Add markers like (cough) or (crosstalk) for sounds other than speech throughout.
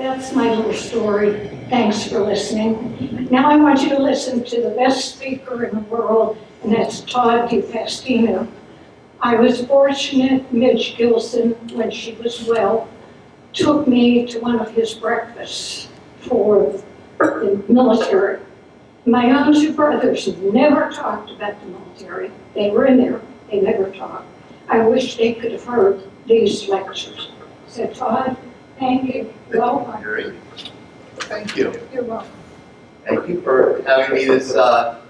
That's my little story. Thanks for listening. Now I want you to listen to the best speaker in the world, and that's Todd DePastino. I was fortunate Midge Gilson, when she was well, took me to one of his breakfasts for the military. My own two brothers never talked about the military. They were in there, they never talked. I wish they could have heard these lectures. Said Todd, thank you. Welcome. Great. Thank you. You're welcome. Thank you for having me this uh,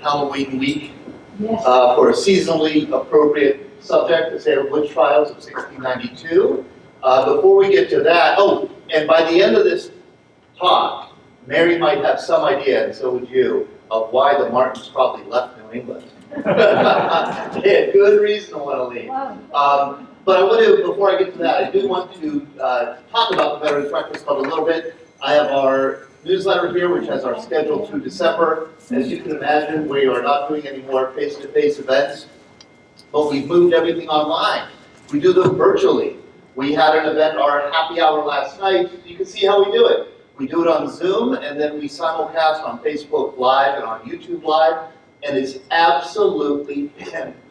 Halloween week Yes. uh, for a seasonally appropriate subject, the Salem Witch Trials of 1692. Uh, Before we get to that, oh, and by the end of this talk, Mary might have some idea, and so would you, of why the Martins probably left New England. (laughs) (laughs) They had good reason to want to leave. Um, But I want to, before I get to that, I do want to uh, talk about the Veterans Breakfast Club a little bit. I have our newsletter here, which has our schedule through December. As you can imagine, we are not doing any more face-to-face events, but we've moved everything online. We do them virtually. We had an event, our happy hour last night. You can see how we do it. We do it on Zoom, and then we simulcast on Facebook Live and on YouTube Live, and it's absolutely fantastic. (clears throat)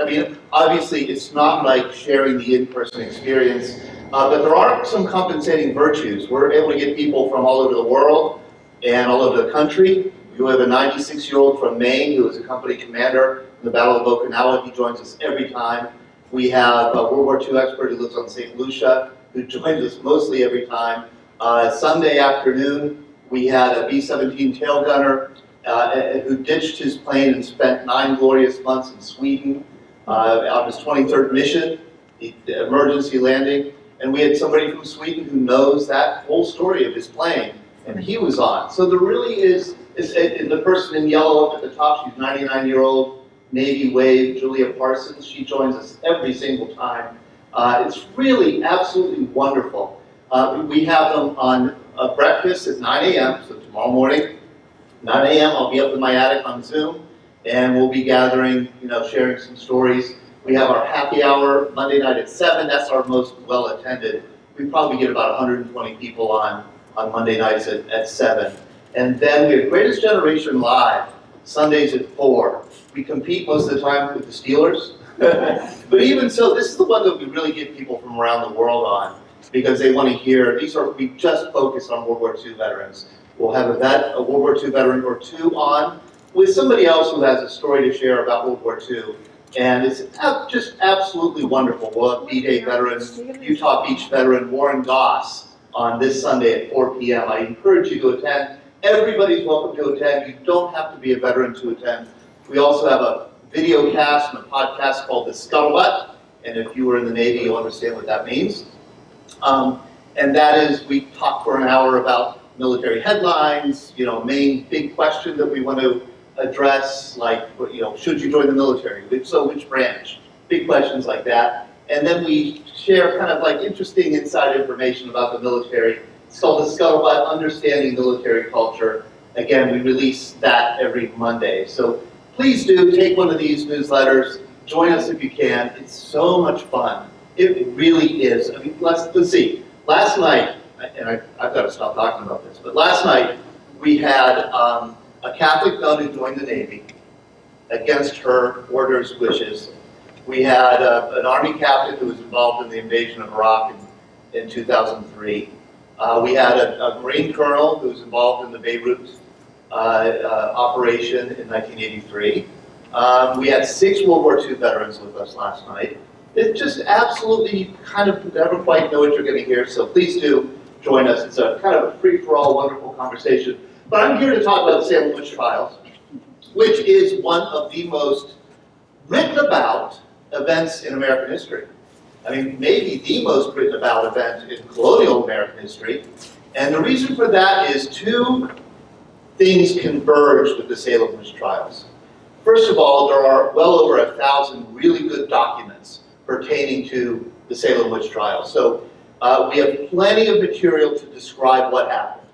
I mean, obviously, it's not like sharing the in-person experience, uh, but there are some compensating virtues. We're able to get people from all over the world and all over the country. We have a 96-year-old from Maine who is a company commander in the Battle of Okinawa. He joins us every time. We have a World War II expert who lives on St. Lucia who joins us mostly every time. Uh, Sunday afternoon, we had a B-17 tail gunner uh, who ditched his plane and spent nine glorious months in Sweden uh, on his 23rd mission, the emergency landing. And we had somebody from Sweden who knows that whole story of his plane, and he was on. So there really is, is and the person in yellow up at the top, she's 99-year-old Navy Wave, Julia Parsons. She joins us every single time. Uh, it's really absolutely wonderful. Uh, we have them on uh, breakfast at 9 a.m., so tomorrow morning, 9 a.m. I'll be up in my attic on Zoom, and we'll be gathering, you know, sharing some stories. We have our happy hour Monday night at 7. That's our most well attended. We probably get about 120 people on on Monday nights at, at 7. And then we have Greatest Generation Live Sundays at 4. We compete most of the time with the Steelers. (laughs) but even so, this is the one that we really get people from around the world on because they want to hear. These are we just focus on World War II veterans. We'll have a vet, a World War II veteran or two on with somebody else who has a story to share about World War II. And it's just absolutely wonderful. We'll have D-Day veterans, Utah Beach veteran Warren Goss on this Sunday at 4 p.m. I encourage you to attend. Everybody's welcome to attend. You don't have to be a veteran to attend. We also have a video cast and a podcast called The Scuttlebutt. And if you were in the Navy, you'll understand what that means. Um, and that is, we talk for an hour about military headlines, you know, main big question that we want to address, like, you know, should you join the military? If so, which branch? Big questions like that. And then we share kind of like interesting inside information about the military. It's called the Scuttlebutt, Understanding Military Culture. Again, we release that every Monday. So please do take one of these newsletters. Join us if you can. It's so much fun. It really is. I mean, let's, let's see. Last night, and I, I've got to stop talking about this, but last night we had um, a Catholic nun who joined the Navy against her order's wishes. We had uh, an Army captain who was involved in the invasion of Iraq in, in 2003. Uh, we had a, a Marine colonel who was involved in the Beirut uh, uh, operation in 1983. Um, we had six World War II veterans with us last night. It just absolutely, kind of never quite know what you're going to hear, so please do join us. It's a kind of a free-for-all, wonderful conversation. But I'm here to talk about the Salem Witch Trials, which is one of the most written about events in American history. I mean, maybe the most written about event in colonial American history. And the reason for that is two things converged with the Salem Witch Trials. First of all, there are well over a thousand really good documents pertaining to the Salem Witch Trials. So uh, we have plenty of material to describe what happened.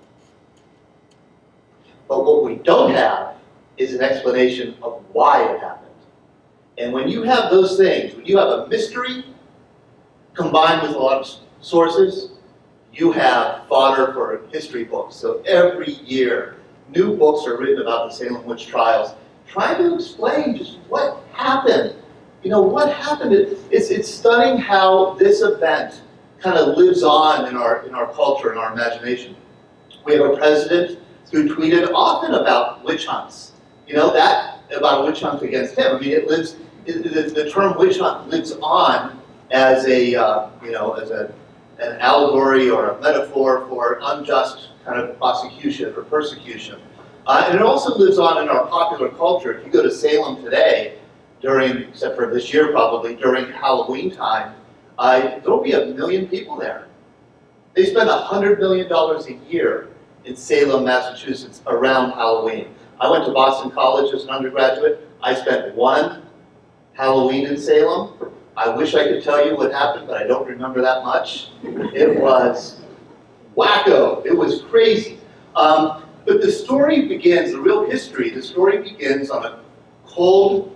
But what we don't have is an explanation of why it happened. And when you have those things, when you have a mystery combined with a lot of sources, you have fodder for history books. So every year, new books are written about the Salem witch trials, trying to explain just what happened. You know, what happened? It- It's, it's stunning how this event kind of lives on in our, in our culture, in our imagination. We have a president who tweeted often about witch hunts. You know, that, about a witch hunt against him. I mean, it lives, it- the, the term witch hunt lives on as a, uh, you know, as a, an allegory or a metaphor for unjust kind of prosecution or persecution. Uh, and it also lives on in our popular culture. If you go to Salem today, during, except for this year probably, during Halloween time, uh, there'll be a million people there. They spend $100 million a year in Salem, Massachusetts around Halloween. I went to Boston College as an undergraduate. I spent one Halloween in Salem. I wish I could tell you what happened, but I don't remember that much. It was wacko. It was crazy. Um, but the story begins, the real history, the story begins on a cold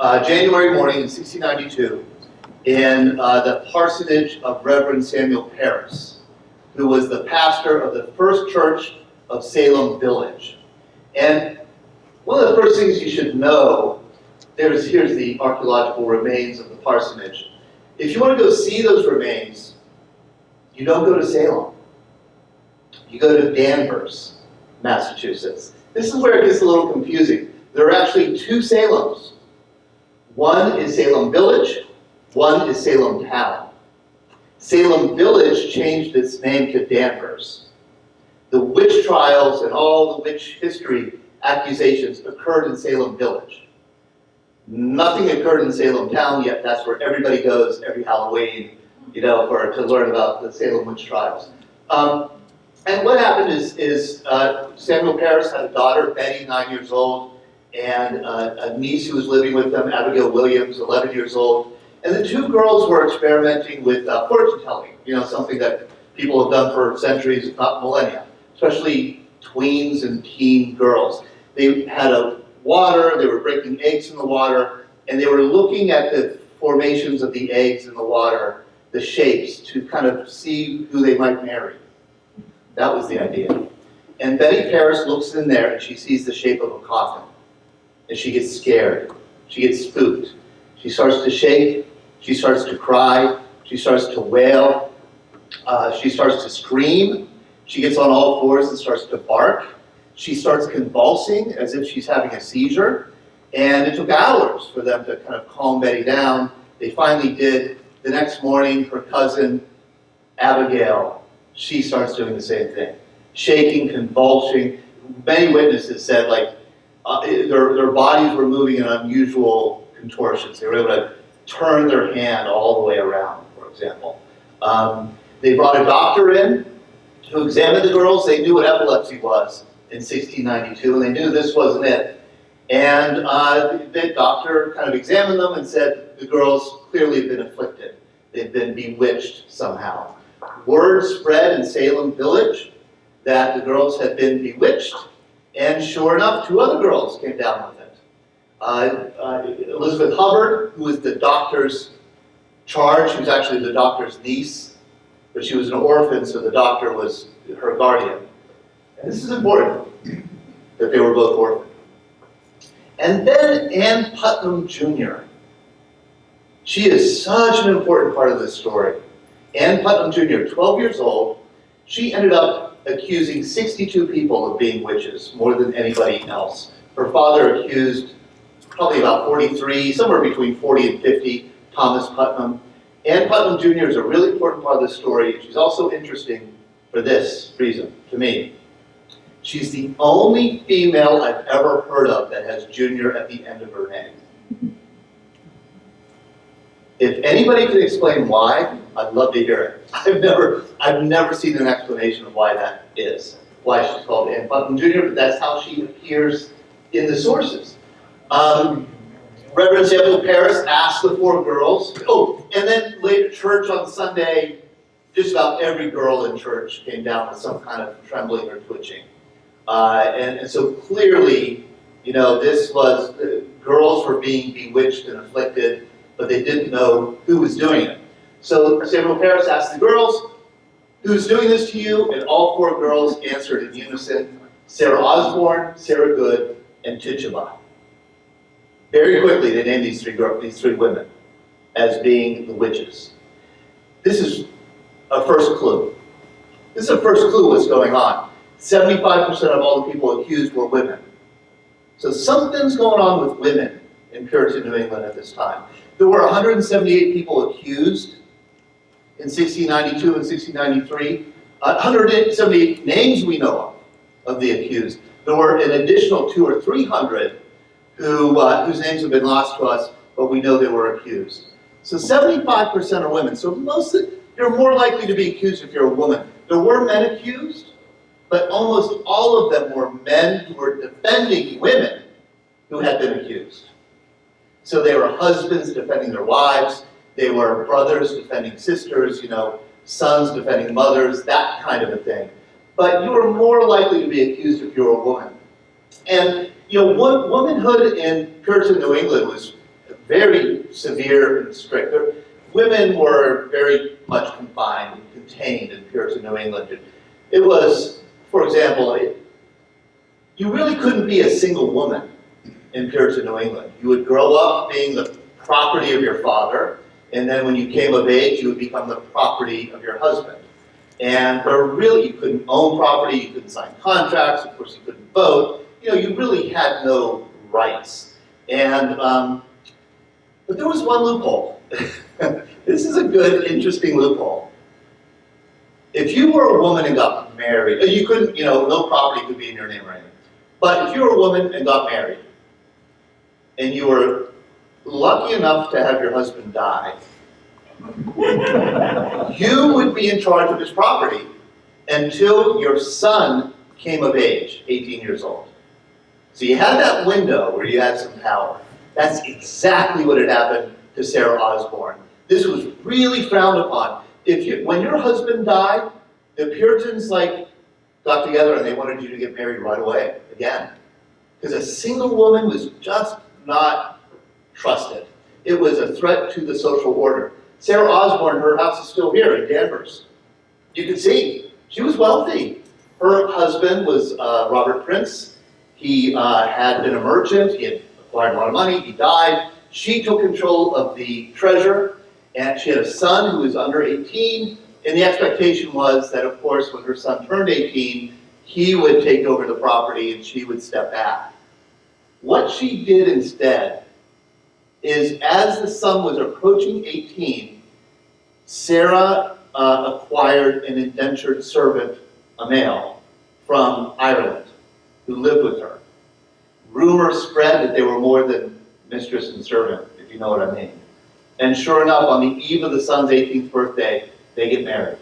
uh, January morning in 1692 in uh, the parsonage of Reverend Samuel Parris, who was the pastor of the first church of Salem Village. And one of the first things you should know, there's, here's the archaeological remains of the parsonage. If you want to go see those remains, you don't go to Salem. You go to Danvers, Massachusetts. This is where it gets a little confusing. There are actually two Salems. One is Salem Village, one is Salem Town. Salem Village changed its name to Danvers. The witch trials and all the witch history accusations occurred in Salem Village. Nothing occurred in Salem Town yet. That's where everybody goes every Halloween, you know, for to learn about the Salem witch trials. Um, and what happened is, is uh, Samuel Parris had a daughter, Betty, nine years old, and uh, a niece who was living with them, Abigail Williams, 11 years old. And the two girls were experimenting with uh, fortune telling, you know, something that people have done for centuries, if not millennia, especially tweens and teen girls. They had a water, they were breaking eggs in the water, and they were looking at the formations of the eggs in the water, the shapes, to kind of see who they might marry. That was the idea. And Betty Parris looks in there and she sees the shape of a coffin. And she gets scared. She gets spooked. She starts to shake. She starts to cry. She starts to wail. Uh, she starts to scream. She gets on all fours and starts to bark. She starts convulsing as if she's having a seizure. And it took hours for them to kind of calm Betty down. They finally did. The next morning, her cousin, Abigail, she starts doing the same thing. Shaking, convulsing. Many witnesses said, like, uh, their, their bodies were moving in unusual contortions. They were able to turn their hand all the way around, for example. Um, they brought a doctor in to examine the girls. They knew what epilepsy was in 1692, and they knew this wasn't it. And uh, the doctor kind of examined them and said the girls clearly had been afflicted. They'd been bewitched somehow. Word spread in Salem village that the girls had been bewitched, and sure enough, two other girls came down with it. Uh, uh, Uh, uh, Elizabeth Hubbard, who was the doctor's charge, she was actually the doctor's niece, but she was an orphan, so the doctor was her guardian. And this is important, that they were both orphans. And then Ann Putnam Jr. She is such an important part of this story. Ann Putnam Jr., 12 years old, she ended up accusing 62 people of being witches, more than anybody else. Her father accused probably about 43, somewhere between 40 and 50, Thomas Putnam. Ann Putnam Jr. is a really important part of this story. She's also interesting for this reason, to me. She's the only female I've ever heard of that has junior at the end of her name. If anybody can explain why, I'd love to hear it. (laughs) I've never, I've never seen an explanation of why that is, why she's called Ann Putnam Jr., but that's how she appears in the sources. Um, Reverend Samuel Parris asked the four girls, oh, and then later church on Sunday, just about every girl in church came down with some kind of trembling or twitching. Uh, and, and so clearly, you know, this was, uh, girls were being bewitched and afflicted, but they didn't know who was doing it. So Samuel Parris asked the girls, who's doing this to you? And all four girls answered in unison, Sarah Osborne, Sarah Good, and Tituba. Very quickly, they named these three these three women as being the witches. This is a first clue. This is a first clue what's going on. 75% of all the people accused were women. So something's going on with women in Puritan New England at this time. There were 178 people accused in 1692 and 1693. Uh, 178 names we know of, of the accused. There were an additional two or 300 who, uh, whose names have been lost to us, but we know they were accused. So 75% are women. So most you're more likely to be accused if you're a woman. There were men accused, but almost all of them were men who were defending women who had been accused. So they were husbands defending their wives, they were brothers defending sisters, you know, sons defending mothers, that kind of a thing. But you were more likely to be accused if you were a woman. And, you know, wo- womanhood in Puritan New England was very severe and strict. Women were very much confined and contained in Puritan New England. It was, for example, it, you really couldn't be a single woman in Puritan New England. You would grow up being the property of your father, and then when you came of age, you would become the property of your husband. And there really, you couldn't own property, you couldn't sign contracts, of course you couldn't vote. You know, you really had no rights. And, um, but there was one loophole. (laughs) this is a good, interesting loophole. If you were a woman and got married, uh, you couldn't, you know, no property could be in your name or anything. But if you were a woman and got married, and you were lucky enough to have your husband die, you would be in charge of his property until your son came of age, 18 years old. So you had that window where you had some power. That's exactly what had happened to Sarah Osborne. This was really frowned upon. If you, when your husband died, the Puritans like got together and they wanted you to get married right away again, because a single woman was just not trusted. It was a threat to the social order. Sarah Osborne, her house is still here in Danvers. You can see she was wealthy. Her husband was uh, Robert Prince. He uh, had been a merchant. He had acquired a lot of money. He died. She took control of the treasure, and she had a son who was under 18. And the expectation was that, of course, when her son turned 18, he would take over the property and she would step back. What she did instead is, as the son was approaching 18, Sarah uh, acquired an indentured servant, a male, from Ireland, who lived with her. Rumors spread that they were more than mistress and servant, if you know what I mean. And sure enough, on the eve of the son's 18th birthday, they get married.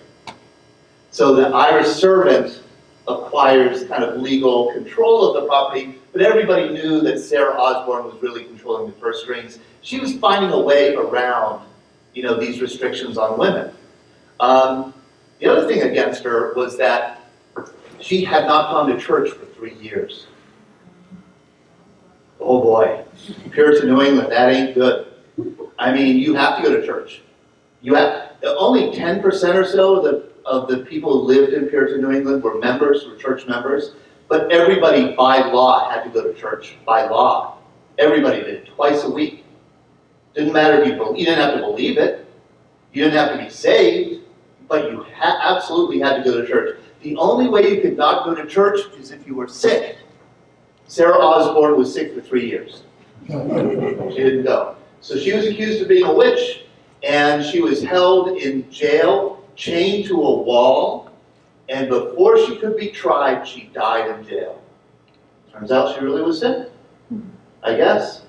So the Irish servant acquires kind of legal control of the property, but everybody knew that Sarah Osborne was really controlling the purse strings. She was finding a way around, you know, these restrictions on women. Um, the other thing against her was that she had not gone to church for three years. Oh boy, Puritan New England, that ain't good. I mean, you have to go to church. You have, only 10% or so of the, of the people who lived in Puritan New England were members, were church members, but everybody by law had to go to church, by law. Everybody did, twice a week. Didn't matter if you, you didn't have to believe it, you didn't have to be saved, but you absolutely had to go to church. The only way you could not go to church is if you were sick. Sarah Osborne was sick for three years. (laughs) She didn't go. So she was accused of being a witch, and she was held in jail, chained to a wall, and before she could be tried, she died in jail. Turns out she really was sick, I guess.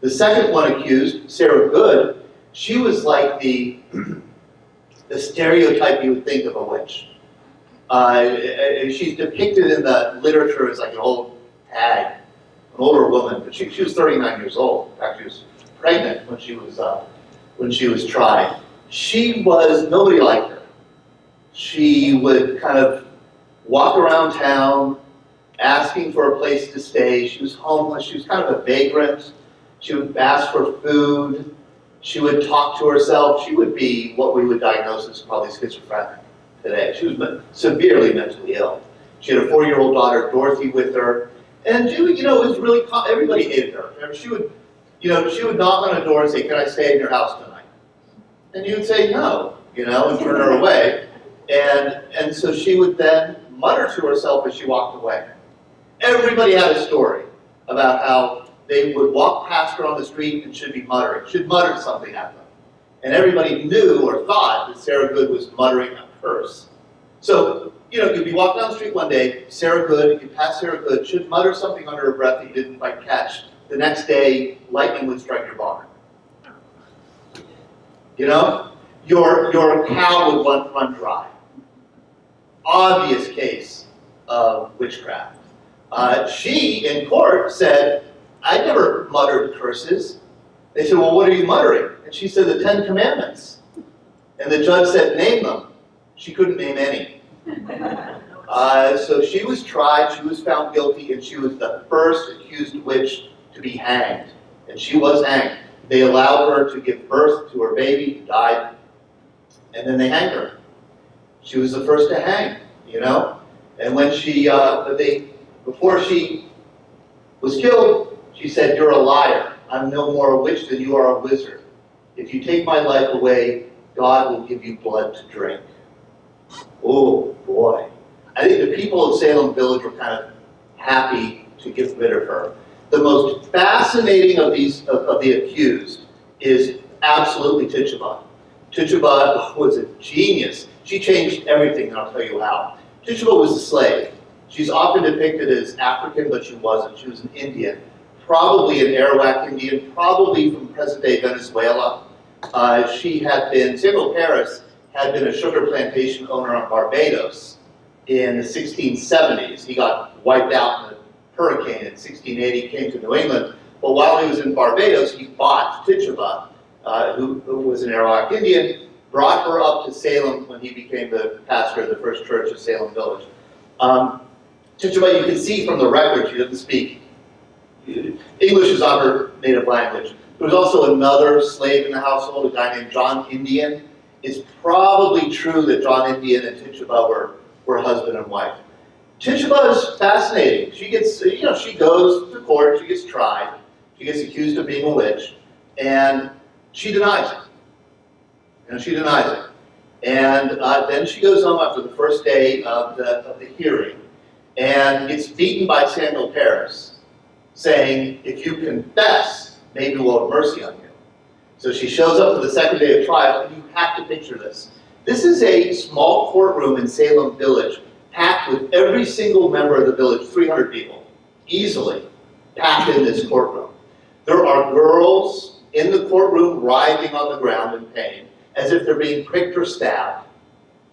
The second one accused, Sarah Good, she was like the, (clears throat) the stereotype you would think of a witch. Uh, she's depicted in the literature as like an old hag, an older woman, but she, she was 39 years old. In fact, she was pregnant when she was uh, when she was tried. She was nobody liked her. She would kind of walk around town asking for a place to stay. She was homeless. She was kind of a vagrant. She would ask for food. She would talk to herself. She would be what we would diagnose as probably schizophrenic. Today. She was severely mentally ill. She had a four-year-old daughter, Dorothy, with her, and she, you know, it was really everybody hated her. She would, you know, she would knock on a door and say, "Can I stay in your house tonight?" And you would say no, you know, and turn her away. And and so she would then mutter to herself as she walked away. Everybody had a story about how they would walk past her on the street and should be muttering, should mutter something at them. And everybody knew or thought that Sarah Good was muttering So, you know, you'd be walking down the street one day, Sarah Good, you pass Sarah Good, should mutter something under her breath that you didn't quite catch. The next day, lightning would strike your barn. You know? Your, your cow would run, run dry. Obvious case of witchcraft. Uh, she, in court, said, I never muttered curses. They said, well, what are you muttering? And she said, the Ten Commandments. And the judge said, name them. She couldn't name any. Uh, so she was tried, she was found guilty, and she was the first accused witch to be hanged. And she was hanged. They allowed her to give birth to her baby, who died, and then they hanged her. She was the first to hang, you know? And when she, uh, they, before she was killed, she said, You're a liar. I'm no more a witch than you are a wizard. If you take my life away, God will give you blood to drink. Oh, boy. I think the people of Salem Village were kind of happy to get rid of her. The most fascinating of these, of, of the accused is absolutely Tituba. Tituba was a genius. She changed everything, and I'll tell you how. Tituba was a slave. She's often depicted as African, but she wasn't. She was an Indian, probably an Arawak Indian, probably from present-day Venezuela. Uh, she had been, Samuel Parris had been a sugar plantation owner on Barbados in the 1670s. He got wiped out in a hurricane in 1680, came to New England. But while he was in Barbados, he bought Tituba, uh, who, who was an Arawak Indian, brought her up to Salem when he became the pastor of the first church of Salem Village. Um, Tituba, you can see from the record, she doesn't speak. English is not her native language. There was also another slave in the household, a guy named John Indian. It's probably true that John Indian and Tituba were, were husband and wife. Tituba is fascinating. She gets, you know, she goes to court, she gets tried, she gets accused of being a witch, and she denies it. Know, she denies it. And uh, then she goes home after the first day of the, of the hearing and gets beaten by Samuel Parris, saying, if you confess, maybe we'll have mercy on you. So she shows up for the second day of trial, and you have to picture this. This is a small courtroom in Salem Village, packed with every single member of the village, 300 people, easily packed in this courtroom. There are girls in the courtroom writhing on the ground in pain, as if they're being pricked or stabbed,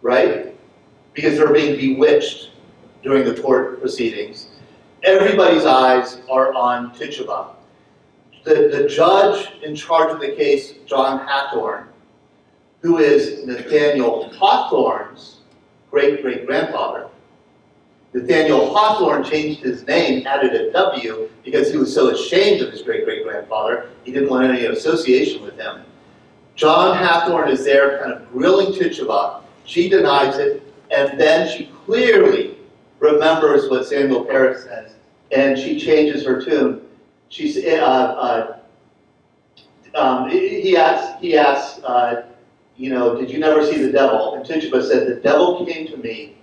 right? Because they're being bewitched during the court proceedings. Everybody's eyes are on Tituba. The, the judge in charge of the case, John Hathorne, who is Nathaniel Hawthorne's great-great-grandfather. Nathaniel Hawthorne changed his name, added a W, because he was so ashamed of his great-great-grandfather, he didn't want any association with him. John Hathorne is there kind of grilling Tituba. She denies it, and then she clearly remembers what Samuel Parris says, and she changes her tune. She's, uh, uh, um, he asks, he uh, you know, did you never see the devil? And Tituba said, the devil came to me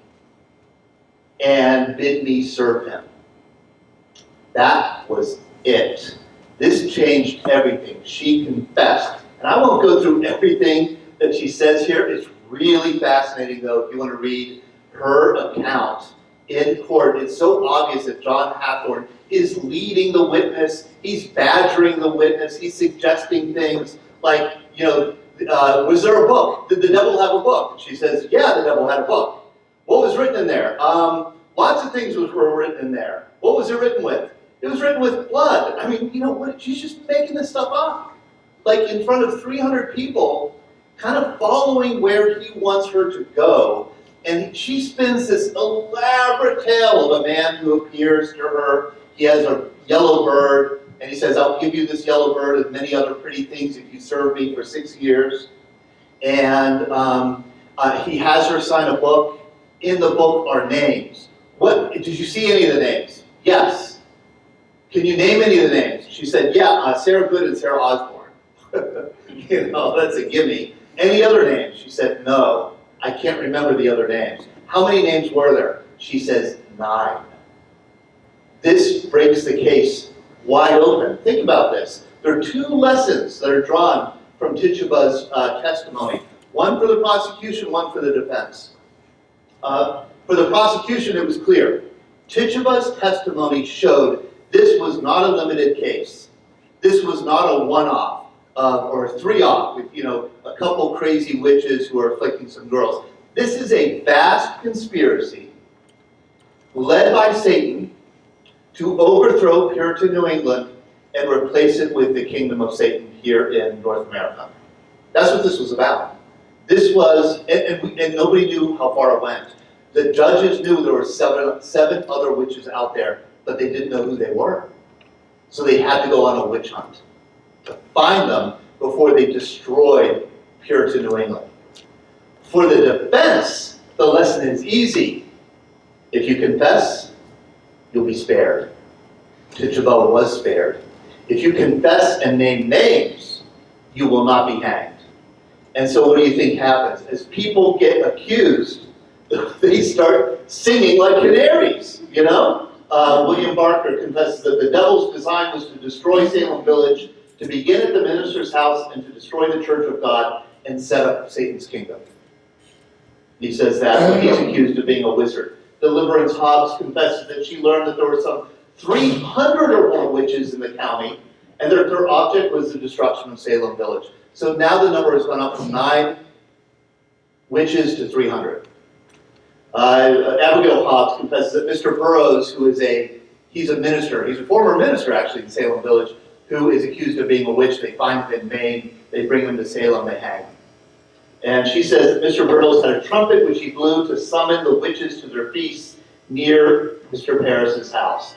and bid me serve him. That was it. This changed everything. She confessed. And I won't go through everything that she says here. It's really fascinating, though, if you want to read her account in court. It's so obvious that John Hathorne is leading the witness. He's badgering the witness. He's suggesting things like, you know, uh, was there a book? Did the devil have a book? She says, yeah, the devil had a book. What was written in there? Um, lots of things was, were written in there. What was it written with? It was written with blood. I mean, you know what? She's just making this stuff up. Like in front of 300 people, kind of following where he wants her to go. And she spins this elaborate tale of a man who appears to her. He has a yellow bird, and he says, I'll give you this yellow bird and many other pretty things if you serve me for six years. And um, Uh, he has her sign a book. In the book are names. What, did you see any of the names? Yes. Can you name any of the names? She said, yeah, uh, Sarah Good and Sarah Osborne. (laughs) you know, that's a gimme. Any other names? She said, no. I can't remember the other names. How many names were there? She says, nine. This breaks the case wide open. Think about this. There are two lessons that are drawn from Tituba's uh, testimony. One for the prosecution, one for the defense. Uh, for the prosecution, it was clear. Tituba's testimony showed this was not a limited case. This was not a one-off uh, or three-off with, you know, a couple crazy witches who are afflicting some girls. This is a vast conspiracy led by Satan to overthrow Puritan New England and replace it with the kingdom of Satan here in North America. That's what this was about. This was, and, and, and nobody knew how far it went. The judges knew there were seven, seven other witches out there, but they didn't know who they were. So they had to go on a witch hunt find them before they destroyed Puritan New England. For the defense, the lesson is easy. If you confess, you'll be spared. Tituba was spared. If you confess and name names, you will not be hanged. And so what do you think happens? As people get accused, (laughs) they start singing like canaries, you know? Uh, William Barker confesses that the devil's design was to destroy Salem Village, to begin at the minister's house, and to destroy the church of God, and set up Satan's kingdom. He says that when he's accused of being a wizard. Deliverance Hobbs confesses that she learned that there were some 300 or more witches in the county, and their, their object was the destruction of Salem Village. So now the number has gone up from nine witches to 300. Uh, Abigail Hobbs confesses that Mr. Burroughs, who is a, he's a minister, he's a former minister actually in Salem Village, who is accused of being a witch. They find him in Maine, they bring him to Salem, they hang him. And she says that Mr. Burroughs had a trumpet which he blew to summon the witches to their feasts near Mr. Parris's house.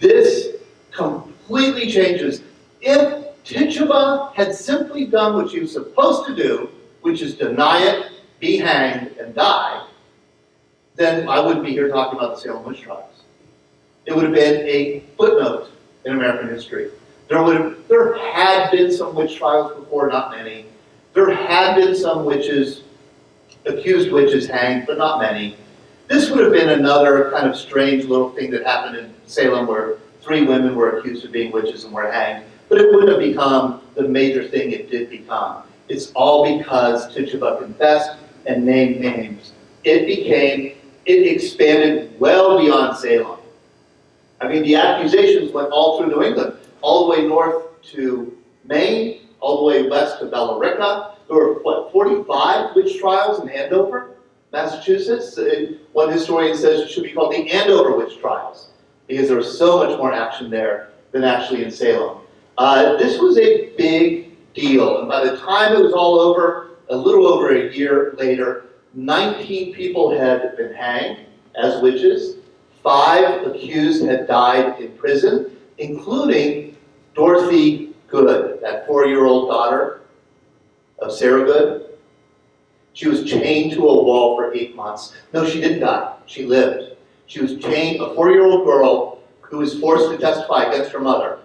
This completely changes. If Tituba had simply done what she was supposed to do, which is deny it, be hanged, and die, then I wouldn't be here talking about the Salem witch trials. It would have been a footnote in American history. There would there had been some witch trials before, not many. There had been some witches, accused witches hanged, but not many. This would have been another kind of strange little thing that happened in Salem where three women were accused of being witches and were hanged, but it wouldn't have become the major thing it did become. It's all because Tituba confessed and named names. It became, it expanded well beyond Salem. I mean, the accusations went all through New England, all the way north to Maine, all the way west to Billerica. There were, what, 45 witch trials in Andover, Massachusetts? Uh, One historian says it should be called the Andover witch trials because there was so much more action there than actually in Salem. Uh, this was a big deal, and by the time it was all over, a little over a year later, 19 people had been hanged as witches, five accused had died in prison, including Dorothy Good, that four-year-old daughter of Sarah Good. She was chained to a wall for eight months. No, she didn't die. She lived. She was chained, a four-year-old girl who was forced to testify against her mother,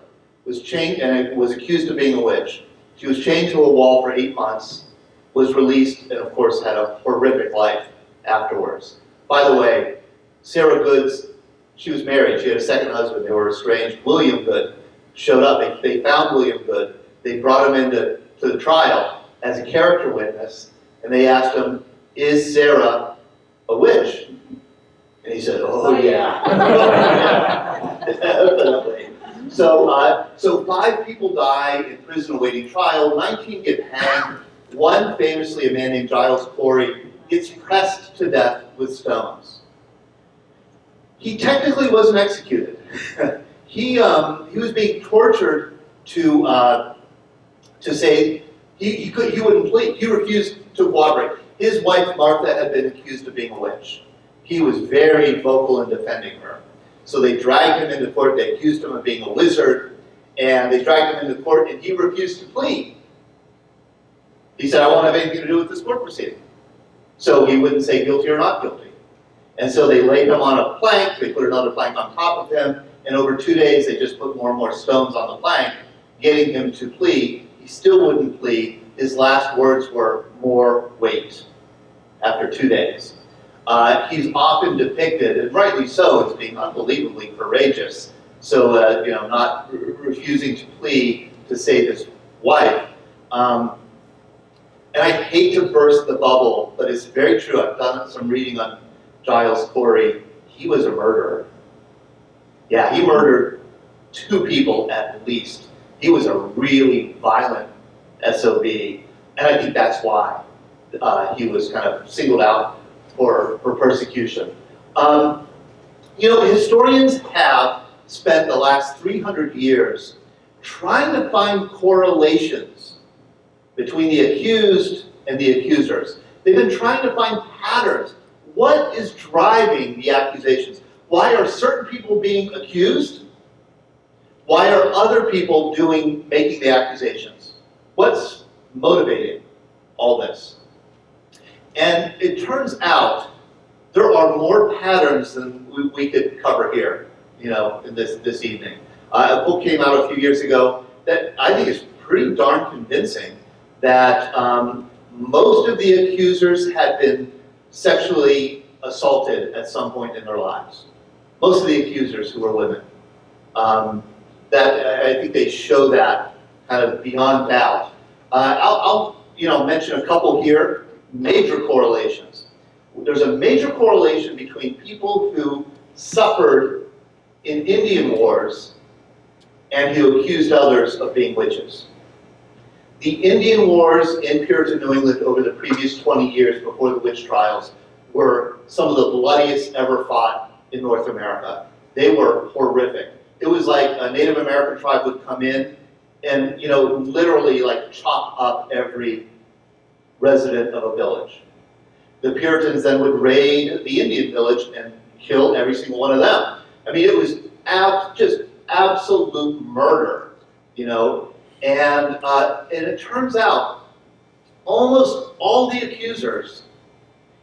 was chained and was accused of being a witch. She was chained to a wall for eight months, was released, and of course had a horrific life afterwards. By the way, Sarah Goods, she was married. She had a second husband. They were estranged. William Good showed up. They, they found William Good. They brought him into to the trial as a character witness, and they asked him, is Sarah a witch? And he said, oh, yeah. (laughs) Definitely. So, uh, so five people die in prison awaiting trial, 19 get hanged. One, famously a man named Giles Corey, gets pressed to death with stones. He technically wasn't executed. (laughs) he, um, he was being tortured to, uh, to say he, he, could, he wouldn't plead. He refused to cooperate. His wife, Martha, had been accused of being a witch. He was very vocal in defending her. So they dragged him into court, they accused him of being a wizard, and they dragged him into court, and he refused to plead. He said, I won't have anything to do with this court proceeding. so he wouldn't say guilty or not guilty. And so they laid him on a plank, they put another plank on top of him, and over two days, they just put more and more stones on the plank, getting him to plead. He still wouldn't plead. His last words were, more weight, after two days. Uh, he's often depicted, and rightly so, as being unbelievably courageous. So, uh, you know, not re- refusing to plead to save his wife. Um, and I hate to burst the bubble, but it's very true. I've done some reading on Giles Corey. He was a murderer. Yeah, he murdered two people at least. He was a really violent SOB, and I think that's why uh, he was kind of singled out for, for persecution. Um, you know, historians have spent the last 300 years trying to find correlations between the accused and the accusers. They've been trying to find patterns. What is driving the accusations? Why are certain people being accused? Why are other people doing, making the accusations? What's motivating all this? And it turns out there are more patterns than we, we could cover here, you know, in this, this evening. Uh, a book came out a few years ago that I think is pretty darn convincing that um, most of the accusers had been sexually assaulted at some point in their lives. Most of the accusers who were women. Um, that I think they show that kind of beyond doubt. Uh, I'll, I'll, you know, mention a couple here, major correlations. There's a major correlation between people who suffered in Indian wars and who accused others of being witches. The Indian wars in Puritan New England over the previous 20 years before the witch trials were some of the bloodiest ever fought in North America. They were horrific. It was like a Native American tribe would come in and, you know, literally like chop up every resident of a village. The Puritans then would raid the Indian village and kill every single one of them. I mean, it was ab- just absolute murder, you know. And, uh, and it turns out almost all the accusers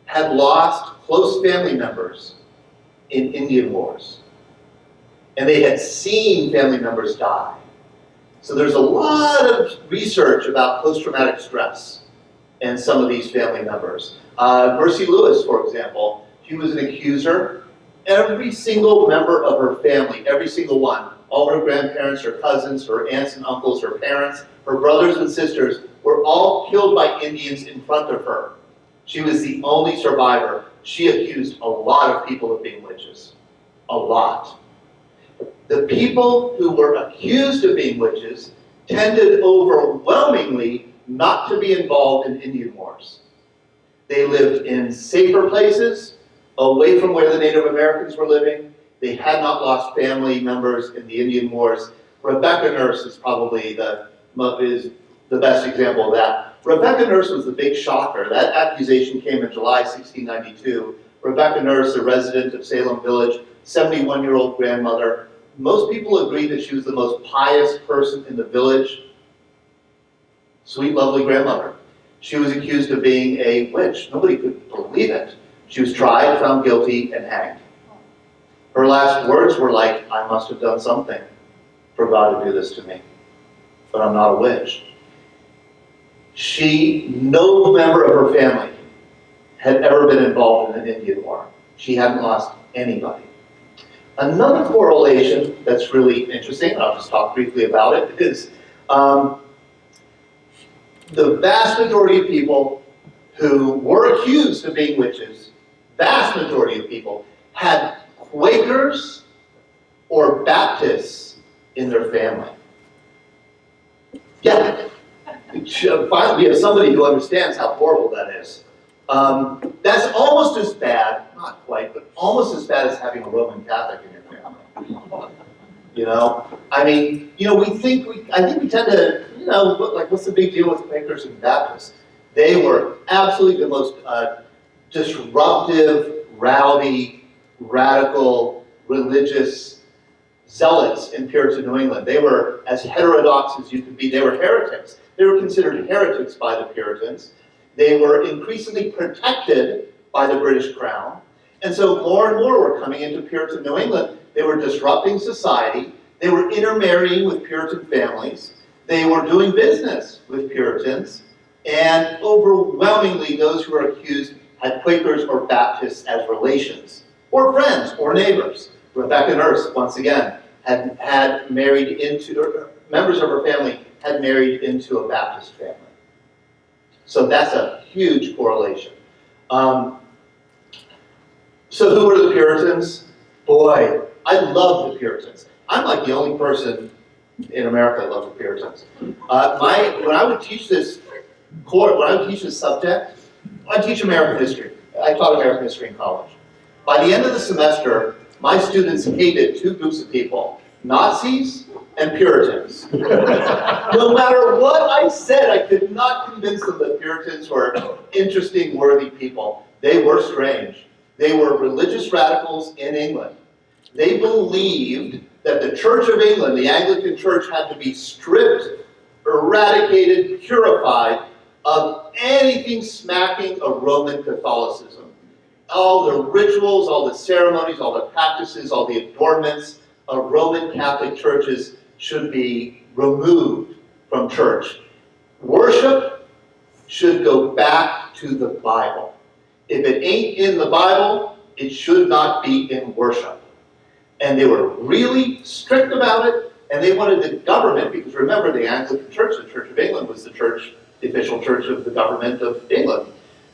had lost close family members in Indian wars. And they had seen family members die. So there's a lot of research about post-traumatic stress and some of these family members. Uh, Mercy Lewis, for example, she was an accuser. Every single member of her family, every single one, all her grandparents, her cousins, her aunts and uncles, her parents, her brothers and sisters, were all killed by Indians in front of her. She was the only survivor. She accused a lot of people of being witches. A lot. The people who were accused of being witches tended overwhelmingly not to be involved in Indian wars. They lived in safer places, away from where the Native Americans were living. They had not lost family members in the Indian wars. Rebecca Nurse is probably the, is the best example of that. Rebecca Nurse was the big shocker. That accusation came in July 1692. Rebecca Nurse, a resident of Salem Village, 71-year-old grandmother. Most people agree that she was the most pious person in the village. Sweet, lovely grandmother. She was accused of being a witch. Nobody could believe it. She was tried, found guilty, and hanged. Her last words were like, I must have done something for God to do this to me, but I'm not a witch. She, no member of her family had ever been involved in an Indian war. She hadn't lost anybody. Another correlation that's really interesting, I'll just talk briefly about it, is um, the vast majority of people who were accused of being witches, vast majority of people, had Quakers or Baptists in their family. Yeah, (laughs) finally we have somebody who understands how horrible that is. Um, that's almost as bad, not quite, but almost as bad as having a Roman Catholic in your family. You know, I mean, you know, we think we, I think we tend to, you know, look like what's the big deal with Quakers and Baptists? They were absolutely the most uh, disruptive, rowdy, radical, religious zealots in Puritan New England. They were as heterodox as you could be. They were heretics. They were considered heretics by the Puritans. They were increasingly protected by the British Crown. And so more and more were coming into Puritan New England. They were disrupting society. They were intermarrying with Puritan families. They were doing business with Puritans. And overwhelmingly, those who were accused had Quakers or Baptists as relations, or friends, or neighbors. Rebecca Nurse, once again, had, had married into, or uh, members of her family had married into a Baptist family. So that's a huge correlation. Um, so who were the Puritans? Boy, I love the Puritans. I'm like the only person in America that loves the Puritans. Uh, my, when I would teach this course, when I would teach this subject, I teach American history. I taught American history in college. By the end of the semester, my students hated two groups of people, Nazis and Puritans. (laughs) no matter what I said, I could not convince them that Puritans were interesting, worthy people. They were strange. They were religious radicals in England. They believed that the Church of England, the Anglican Church, had to be stripped, eradicated, purified of anything smacking of Roman Catholicism. All the rituals, all the ceremonies, all the practices, all the adornments of Roman Catholic churches should be removed from church. Worship should go back to the Bible. If it ain't in the Bible, it should not be in worship. And they were really strict about it, and they wanted the government, because remember the Anglican Church, the Church of England was the church, the official church of the government of England.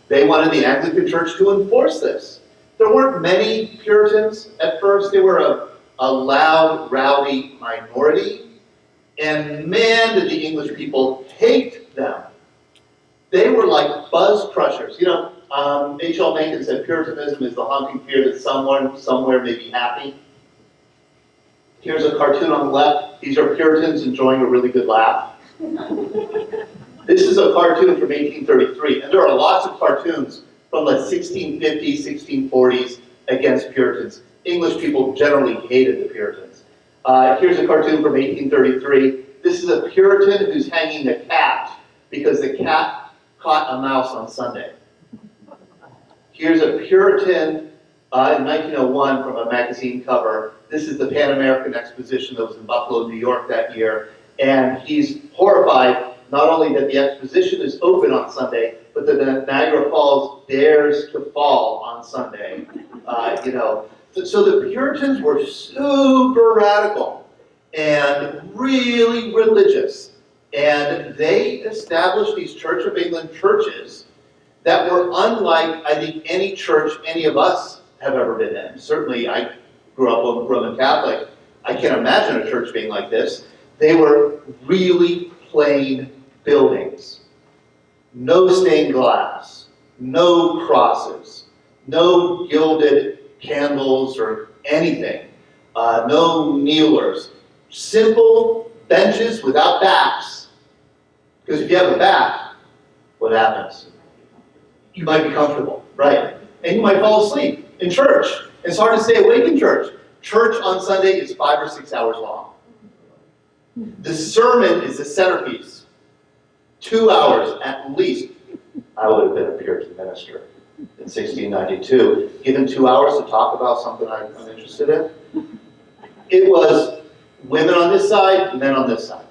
They wanted the Anglican Church to enforce this. There weren't many Puritans at first. They were a, a loud, rowdy minority. And man, did the English people hate them. They were like buzz crushers. You know, um, H.L. Mencken said Puritanism is the haunting fear that someone somewhere may be happy. Here's a cartoon on the left. These are Puritans enjoying a really good laugh. (laughs) this is a cartoon from 1833, and there are lots of cartoons from the 1650s, 1640s against Puritans. English people generally hated the Puritans. Uh, here's a cartoon from 1833. This is a Puritan who's hanging a cat because the cat caught a mouse on Sunday. Here's a Puritan uh, in 1901 from a magazine cover. This is the Pan American Exposition that was in Buffalo, New York that year. And he's horrified not only that the exposition is open on Sunday, but that the Niagara Falls dares to fall on Sunday. Uh, you know, so the Puritans were super radical and really religious. And they established these Church of England churches that were unlike, I think, any church any of us have ever been in. Certainly, I grew up Roman Catholic. I can't imagine a church being like this. They were really plain buildings. No stained glass, no crosses, no gilded candles or anything, uh, no kneelers. Simple benches without backs. Because if you have a back, what happens? You might be comfortable, right? And you might fall asleep in church. It's hard to stay awake in church. Church on Sunday is five or six hours long. The sermon is the centerpiece. Two hours at least. I would have been a Puritan minister in 1692. Given two hours to talk about something I'm interested in. It was women on this side, men on this side.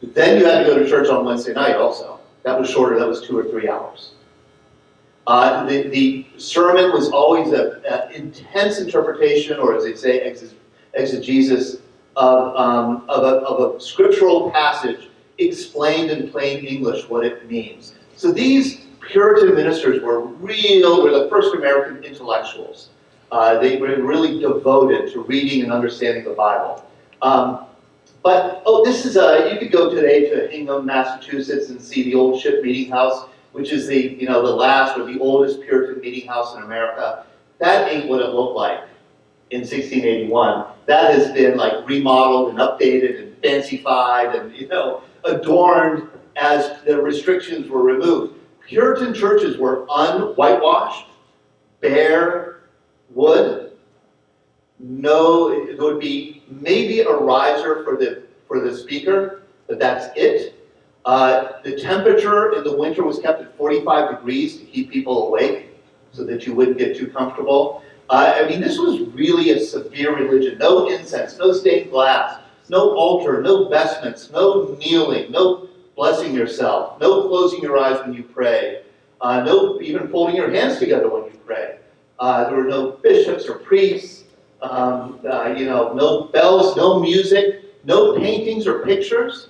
But then you had to go to church on Wednesday night also. That was shorter, that was two or three hours. Uh, the, the sermon was always an intense interpretation, or as they say, exegesis, of, um, of, a, of a scriptural passage explained in plain English what it means. So these Puritan ministers were real, were the first American intellectuals. Uh, they were really devoted to reading and understanding the Bible. Um, but, oh, this is a, you could go today to Hingham, Massachusetts and see the old ship meeting house which is the, you know, the last or the oldest Puritan meeting house in America, that ain't what it looked like in 1681. That has been like remodeled and updated and fancified and, you know, adorned as the restrictions were removed. Puritan churches were unwhitewashed, bare wood. No, it would be maybe a riser for the for the speaker, but that's it. Uh, the temperature in the winter was kept at 45 degrees to keep people awake so that you wouldn't get too comfortable. Uh, I mean, this was really a severe religion. No incense, no stained glass, no altar, no vestments, no kneeling, no blessing yourself, no closing your eyes when you pray, uh, no even folding your hands together when you pray. Uh, there were no bishops or priests, um, uh, you know, no bells, no music, no paintings or pictures,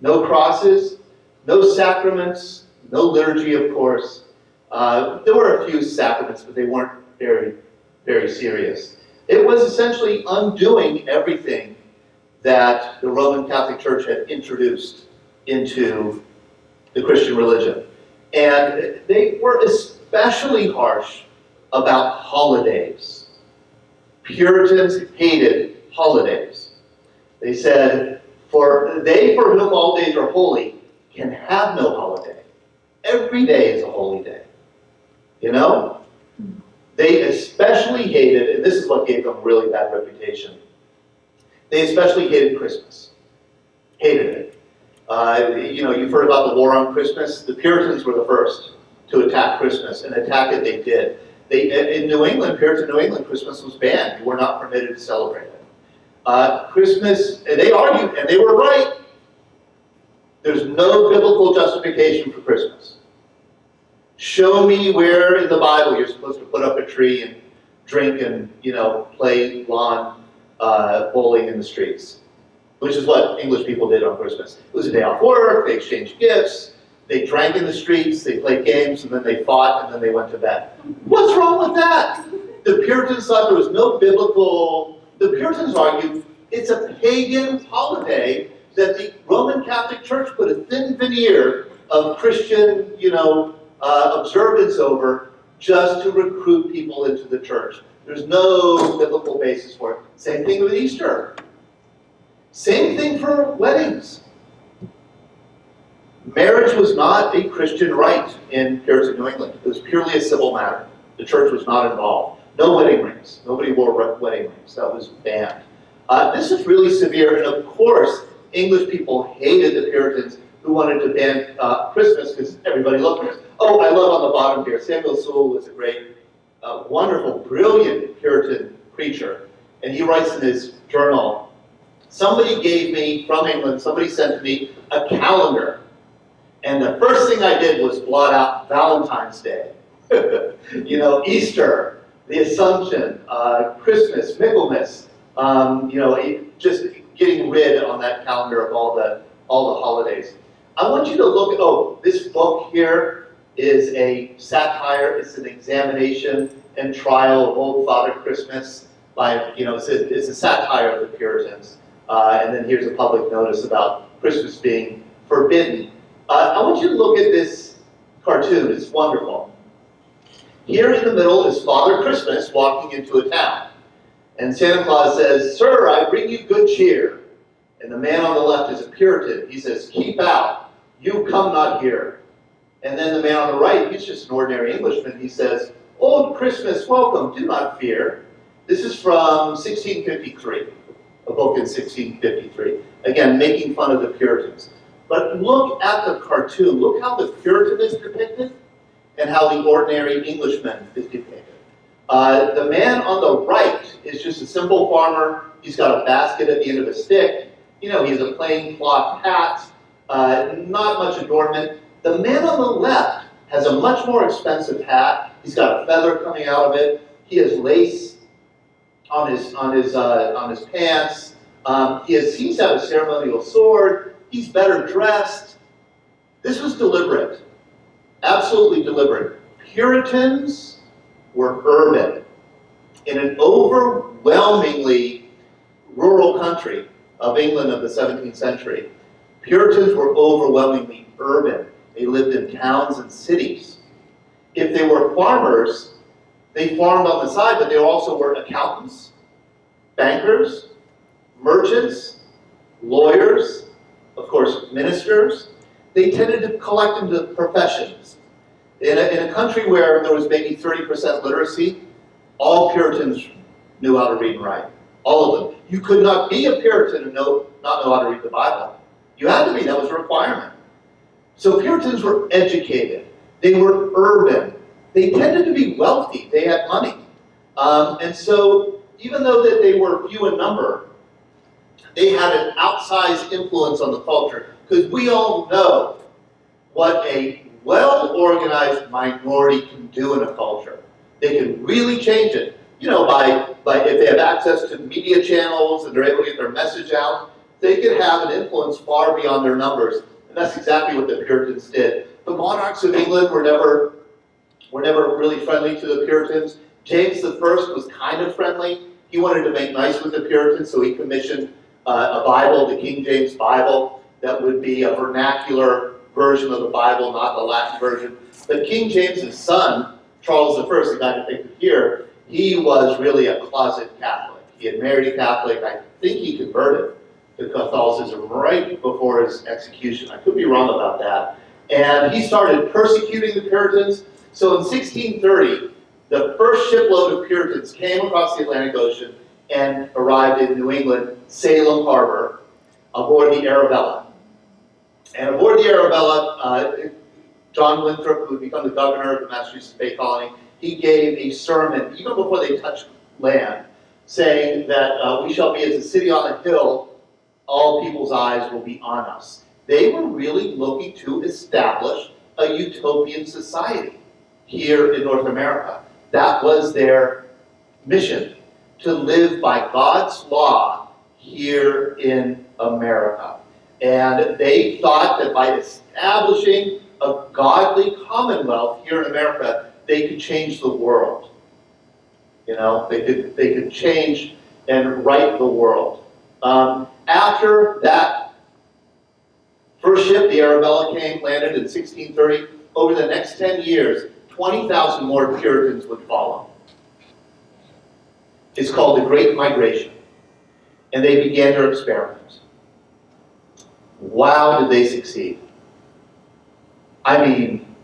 no crosses, no sacraments, no liturgy, of course. Uh, there were a few sacraments, but they weren't very, very serious. It was essentially undoing everything that the Roman Catholic Church had introduced into the Christian religion. And they were especially harsh about holidays. Puritans hated holidays. They said, for they for whom all days are holy can have no holiday. Every day is a holy day. You know? They especially hated, and this is what gave them really bad reputation, they especially hated Christmas. Hated it. Uh, you know, you've heard about the war on Christmas. The Puritans were the first to attack Christmas, and attack it they did. They, in New England, Puritan New England, Christmas was banned. You were not permitted to celebrate it. Uh, Christmas, and they argued, and they were right. There's no biblical justification for Christmas. Show me where in the Bible you're supposed to put up a tree and drink and, you know, play lawn uh, bowling in the streets, which is what English people did on Christmas. It was a day off work, they exchanged gifts, they drank in the streets, they played games, and then they fought, and then they went to bed. What's wrong with that? The Puritans thought there was no biblical, the Puritans argued it's a pagan holiday that the Roman Catholic Church put a thin veneer of Christian, you know, uh, observance over just to recruit people into the church. There's no biblical basis for it. Same thing with Easter. Same thing for weddings. Marriage was not a Christian rite in Puritan New England. It was purely a civil matter. The church was not involved. No wedding rings. Nobody wore wedding rings. That was banned. Uh, this is really severe, and of course, English people hated the Puritans who wanted to ban uh, Christmas because everybody loved Christmas. Oh, I love on the bottom here, Samuel Sewall was a great, uh, wonderful, brilliant Puritan preacher, and he writes in his journal, somebody gave me, from England, somebody sent me a calendar, and the first thing I did was blot out Valentine's Day, (laughs) you know, Easter, the Assumption, uh, Christmas, Michaelmas, um, you know, just getting rid on that calendar of all the all the holidays. I want you to look at, oh, this book here is a satire, it's an examination and trial of Old Father Christmas by, you know, it's a, it's a satire of the Puritans. Uh, and then here's a public notice about Christmas being forbidden. Uh, I want you to look at this cartoon, it's wonderful. Here in the middle is Father Christmas walking into a town. And Santa Claus says, Sir, I bring you good cheer. And the man on the left is a Puritan. He says, Keep out. You come not here. And then the man on the right, he's just an ordinary Englishman. He says, Old Christmas, welcome. Do not fear. This is from 1653, a book in 1653. Again, making fun of the Puritans. But look at the cartoon. Look how the Puritan is depicted and how the ordinary Englishman is depicted. Uh, the man on the right is just a simple farmer. He's got a basket at the end of a stick. You know, he has a plain cloth hat, uh, not much adornment. The man on the left has a much more expensive hat. He's got a feather coming out of it. He has lace on his on his uh, on his pants. Um, he has, seems to have a ceremonial sword. He's better dressed. This was deliberate, absolutely deliberate. Puritans were urban. In an overwhelmingly rural country of England of the 17th century, Puritans were overwhelmingly urban. They lived in towns and cities. If they were farmers, they farmed on the side, but they also were accountants, bankers, merchants, lawyers, of course, ministers. They tended to collect into professions. In a, in a country where there was maybe 30% literacy, all Puritans knew how to read and write. All of them. You could not be a Puritan and know, not know how to read the Bible. You had to be, that was a requirement. So Puritans were educated, they were urban, they tended to be wealthy, they had money. Um, and so, even though that they were few in number, they had an outsized influence on the culture. Because we all know what a well-organized minority can do in a culture. They can really change it. You know, by, by if they have access to media channels and they're able to get their message out, they can have an influence far beyond their numbers. And that's exactly what the Puritans did. The monarchs of England were never, were never really friendly to the Puritans. James I was kind of friendly. He wanted to make nice with the Puritans, so he commissioned uh, a Bible, the King James Bible, that would be a vernacular version of the Bible, not the Latin version. But King James's son, Charles I, the guy depicted here, he was really a closet Catholic. He had married a Catholic. I think he converted to Catholicism right before his execution. I could be wrong about that. And he started persecuting the Puritans. So in 1630, the first shipload of Puritans came across the Atlantic Ocean and arrived in New England, Salem Harbor, aboard the Arabella. And aboard the Arabella, uh, John Winthrop, who had become the governor of the Massachusetts Bay Colony, he gave a sermon, even before they touched land, saying that uh, we shall be as a city on a hill, all people's eyes will be on us. They were really looking to establish a utopian society here in North America. That was their mission, to live by God's law here in America. And they thought that by establishing a godly commonwealth here in America, they could change the world. You know, they could, they could change and right the world. Um, after that first ship, the Arabella came, landed in 1630, over the next 10 years, 20,000 more Puritans would follow. It's called the Great Migration. And they began their experiment. Wow, did they succeed. I mean,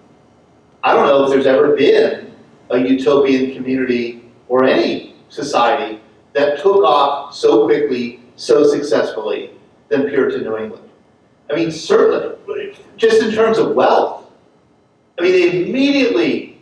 I don't know if there's ever been a utopian community or any society that took off so quickly, so successfully than Puritan New England. I mean, certainly, just in terms of wealth, I mean, they immediately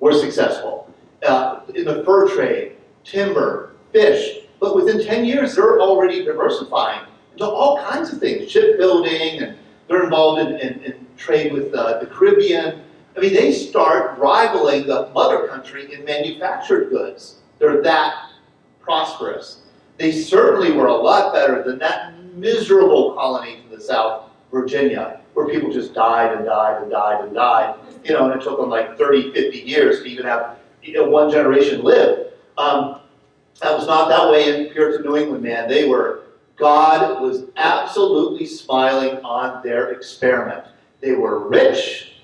were successful uh, in the fur trade, timber, fish, but within 10 years, they're already diversifying into all kinds of things, shipbuilding, and they're involved in, in, in trade with uh, the Caribbean. I mean, they start rivaling the mother country in manufactured goods. They're that prosperous. They certainly were a lot better than that miserable colony to the south, Virginia, where people just died and died and died and died you know, and it took them like 30, 50 years to even have you know, one generation live. Um, that was not that way in Puritan New England, man. They were, God was absolutely smiling on their experiment. They were rich,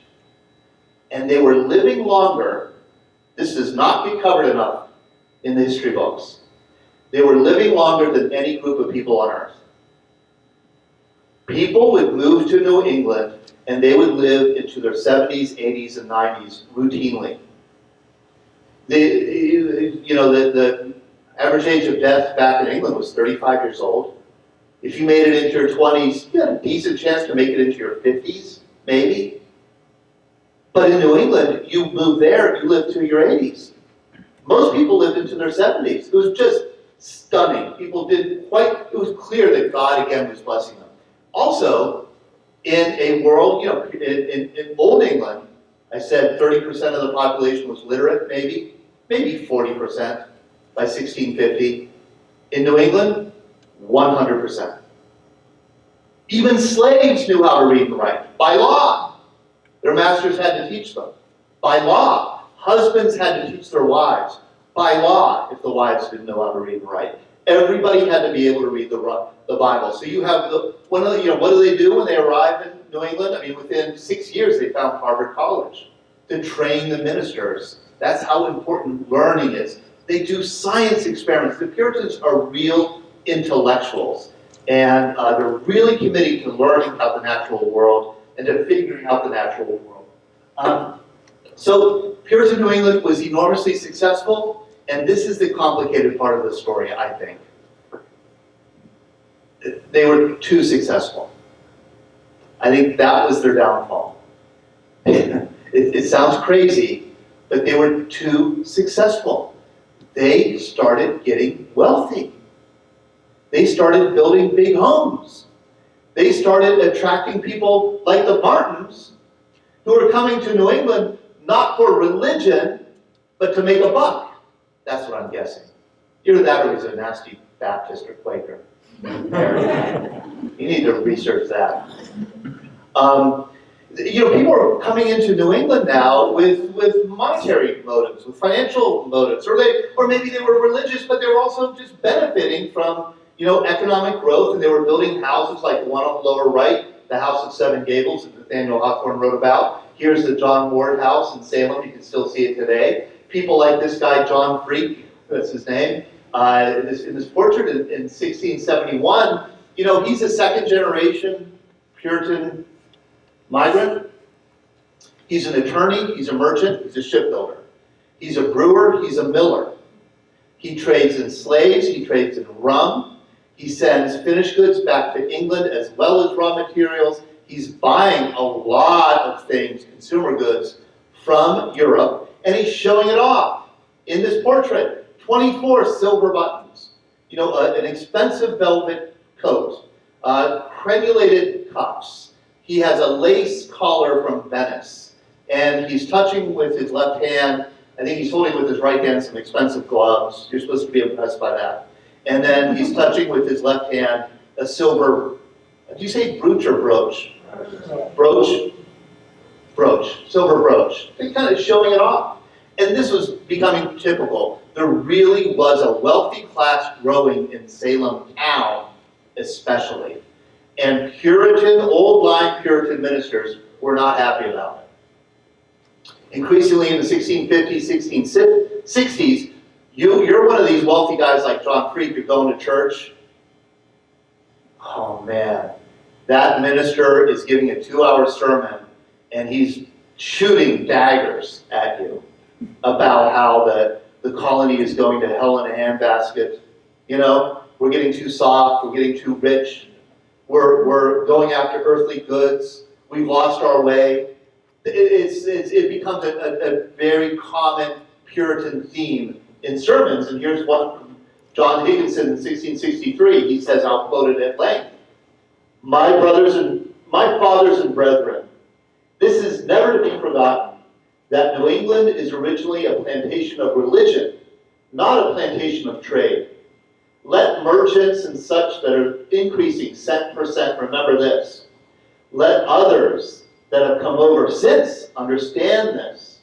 and they were living longer. This does not get covered enough in the history books. They were living longer than any group of people on earth. People would move to New England and they would live into their 70s, 80s, and 90s routinely. The, you know, the, the average age of death back in England was 35 years old. If you made it into your 20s, you had a decent chance to make it into your 50s, maybe. But in New England, you move there, you live to your 80s. Most people lived into their 70s. It was just stunning. People did quite, it was clear that God again was blessing them. Also, in a world, you know, in, in, in Old England, I said 30% of the population was literate, maybe, maybe 40% by 1650. In New England, 100%. Even slaves knew how to read and write, by law. Their masters had to teach them. By law. Husbands had to teach their wives. By law, if the wives didn't know how to read and write. Everybody had to be able to read the, the Bible. So you have the, one of the, you know, what do they do when they arrive in New England? I mean, within six years, they found Harvard College to train the ministers. That's how important learning is. They do science experiments. The Puritans are real intellectuals. And uh, they're really committed to learning about the natural world and to figuring out the natural world. Um, so Puritan New England was enormously successful. And this is the complicated part of the story, I think. They were too successful. I think that was their downfall. (laughs) It, it sounds crazy, but they were too successful. They started getting wealthy. They started building big homes. They started attracting people like the Martins, who were coming to New England not for religion, but to make a buck. That's what I'm guessing. Either that or he's a nasty Baptist or Quaker. You need to research that. Um, you know, people are coming into New England now with, with monetary motives, with financial motives, or they, or maybe they were religious, but they were also just benefiting from, you know, economic growth, and they were building houses like the one on the lower right, the House of Seven Gables that Nathaniel Hawthorne wrote about. Here's the John Ward House in Salem, you can still see it today. People like this guy, John Freake, that's his name, uh, in, this, in this portrait in, in 1671, you know, he's a second generation Puritan migrant. He's an attorney, he's a merchant, he's a shipbuilder. He's a brewer, he's a miller. He trades in slaves, he trades in rum. He sends finished goods back to England as well as raw materials. He's buying a lot of things, consumer goods, from Europe, and he's showing it off in this portrait. 24 silver buttons, you know, uh, an expensive velvet coat, uh, cremulated cuffs. He has a lace collar from Venice, and he's touching with his left hand. I think he's holding with his right hand some expensive gloves. You're supposed to be impressed by that. And then he's touching with his left hand a silver, do you say brooch or brooch? Brooch? Brooch, silver brooch. He's kind of showing it off. And this was becoming typical there really was a wealthy class growing in Salem town, especially. And Puritan, old line Puritan ministers were not happy about it. Increasingly in the 1650s, 1660s, you, you're one of these wealthy guys like John Freake, you're going to church. Oh man, that minister is giving a two hour sermon and he's shooting daggers at you about how the the colony is going to hell in a handbasket. You know, we're getting too soft, we're getting too rich, we're, we're going after earthly goods, we've lost our way. It, it's, it's, it becomes a, a, a very common Puritan theme in sermons, and here's one from John Higginson in 1663. He says, I'll quote it at length. My brothers and my fathers and brethren, this is never to be forgotten that New England is originally a plantation of religion, not a plantation of trade. Let merchants and such that are increasing cent per cent remember this. Let others that have come over since understand this.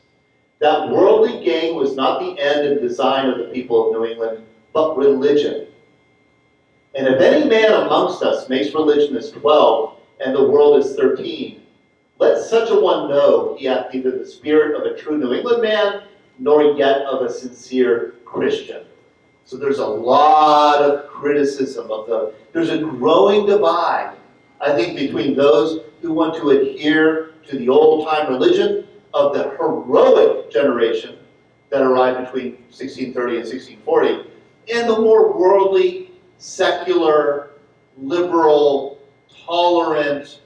That worldly gain was not the end and design of the people of New England, but religion. And if any man amongst us makes religion as 12 and the world is 13, let such a one know he hath neither the spirit of a true New England man, nor yet of a sincere Christian. So there's a lot of criticism of the, there's a growing divide, I think, between those who want to adhere to the old-time religion of the heroic generation that arrived between 1630 and 1640, and the more worldly, secular, liberal, tolerant,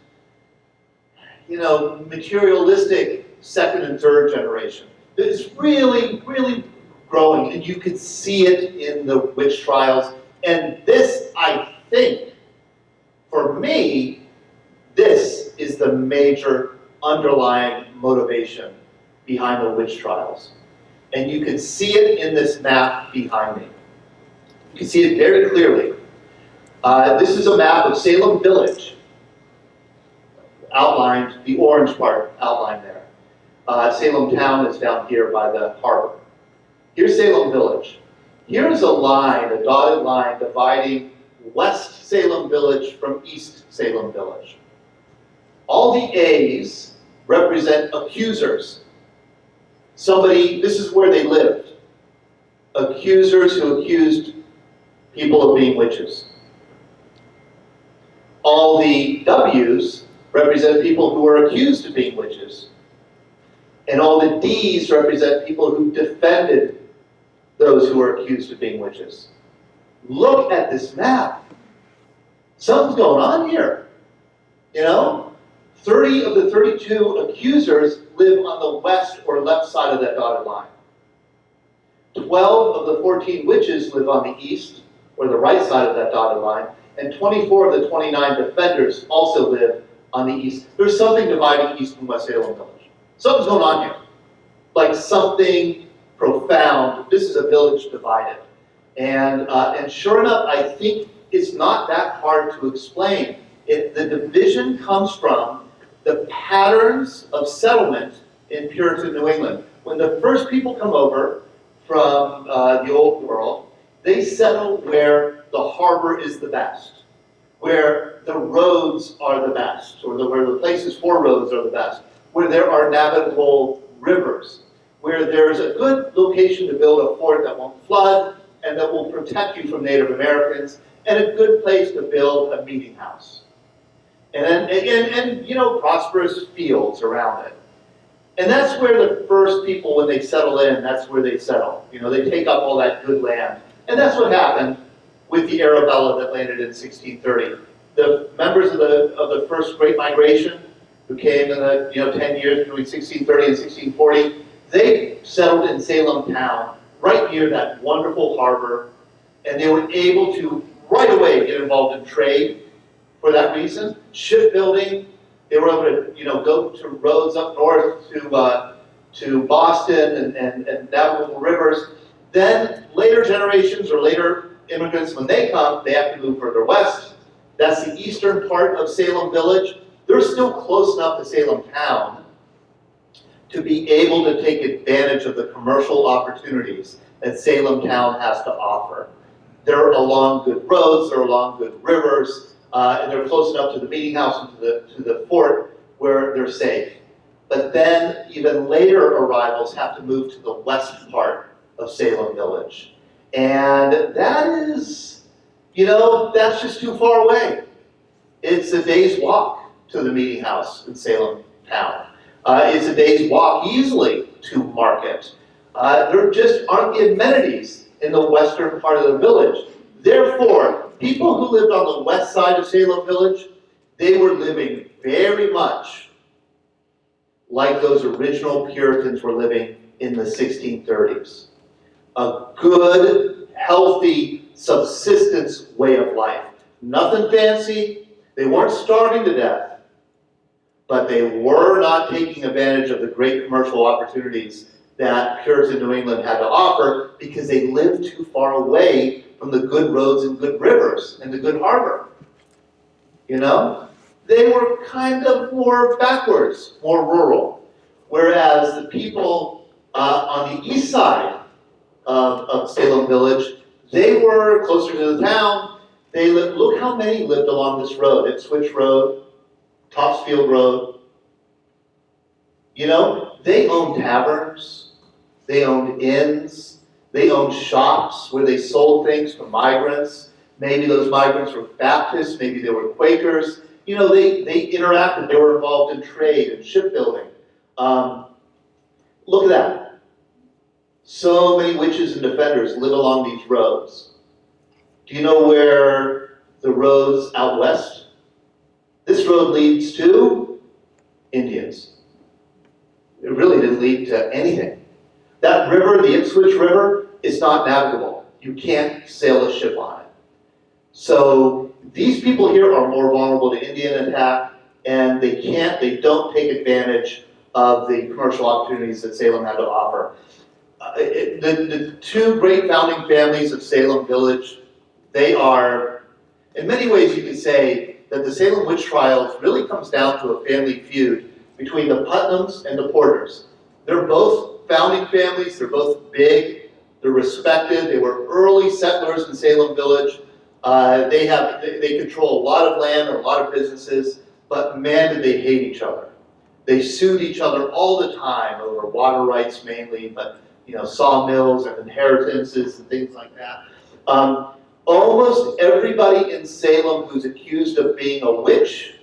you know, materialistic second and third generation. It's really, really growing, and you could see it in the witch trials. And this, I think, for me, this is the major underlying motivation behind the witch trials. And you can see it in this map behind me. You can see it very clearly. Uh, this is a map of Salem Village outlined, the orange part outlined there. Uh, Salem town is down here by the harbor. Here's Salem village. Here's a line, a dotted line dividing West Salem village from East Salem village. All the A's represent accusers. Somebody, this is where they lived. Accusers who accused people of being witches. All the W's represent people who are accused of being witches. And all the D's represent people who defended those who are accused of being witches. Look at this map. Something's going on here. You know? 30 of the 32 accusers live on the west or left side of that dotted line. 12 of the 14 witches live on the east or the right side of that dotted line, and 24 of the 29 defenders also live on the east. There's something dividing East and West Salem Village. Something's going on here. Like something profound. This is a village divided. And, uh, and sure enough, I think it's not that hard to explain. It, the division comes from the patterns of settlement in Puritan New England. When the first people come over from uh, the old world, they settle where the harbor is the best, where the roads are the best, or the, where the places for roads are the best, where there are navigable rivers, where there's a good location to build a fort that won't flood and that will protect you from Native Americans, and a good place to build a meeting house. And then, and, you know, prosperous fields around it. And that's where the first people, when they settle in, that's where they settle. You know, they take up all that good land. And that's what happened with the Arabella that landed in 1630. The members of the, of the first Great Migration, who came in the, you know, 10 years between 1630 and 1640, they settled in Salem town, right near that wonderful harbor, and they were able to right away get involved in trade for that reason. Shipbuilding, they were able to, you know, go to roads up north to, uh, to Boston and, and, and navigable rivers. Then later generations or later immigrants, when they come, they have to move further west. That's the eastern part of Salem Village. They're still close enough to Salem town to be able to take advantage of the commercial opportunities that Salem town has to offer. They're along good roads, they're along good rivers, uh, and they're close enough to the meeting house and to the, to the fort where they're safe. But then even later arrivals have to move to the west part of Salem Village. And that is, you know, that's just too far away. It's a day's walk to the meeting house in Salem town. Uh, it's a day's walk easily to market. Uh, there just aren't the amenities in the western part of the village. Therefore, people who lived on the west side of Salem Village, they were living very much like those original Puritans were living in the 1630s. A good, healthy, subsistence way of life. Nothing fancy. They weren't starving to death, but they were not taking advantage of the great commercial opportunities that Puritan New England had to offer because they lived too far away from the good roads and good rivers and the good harbor. You know? They were kind of more backwards, more rural. Whereas the people uh, on the east side of, of Salem Village, they were closer to the town. They lived, look how many lived along this road, Ipswich Road, Topsfield Road. You know, they owned taverns, they owned inns, they owned shops where they sold things to migrants. Maybe those migrants were Baptists, maybe they were Quakers. You know, they, they interacted, they were involved in trade and shipbuilding. Um, look at that. So many witches and defenders live along these roads. Do you know where the roads out west? This road leads to Indians. It really didn't lead to anything. That river, the Ipswich River, is not navigable. You can't sail a ship on it. So these people here are more vulnerable to Indian attack, and they can't, they don't take advantage of the commercial opportunities that Salem had to offer. Uh, it- the, the two great founding families of Salem Village, they are, in many ways you could say that the Salem witch trials really comes down to a family feud between the Putnams and the Porters. They're both founding families, they're both big, they're respected, they were early settlers in Salem Village. Uh, they have, they, control a lot of land and a lot of businesses, but man, did they hate each other. They sued each other all the time over water rights mainly, but you know, sawmills and inheritances and things like that. Um, almost everybody in Salem who's accused of being a witch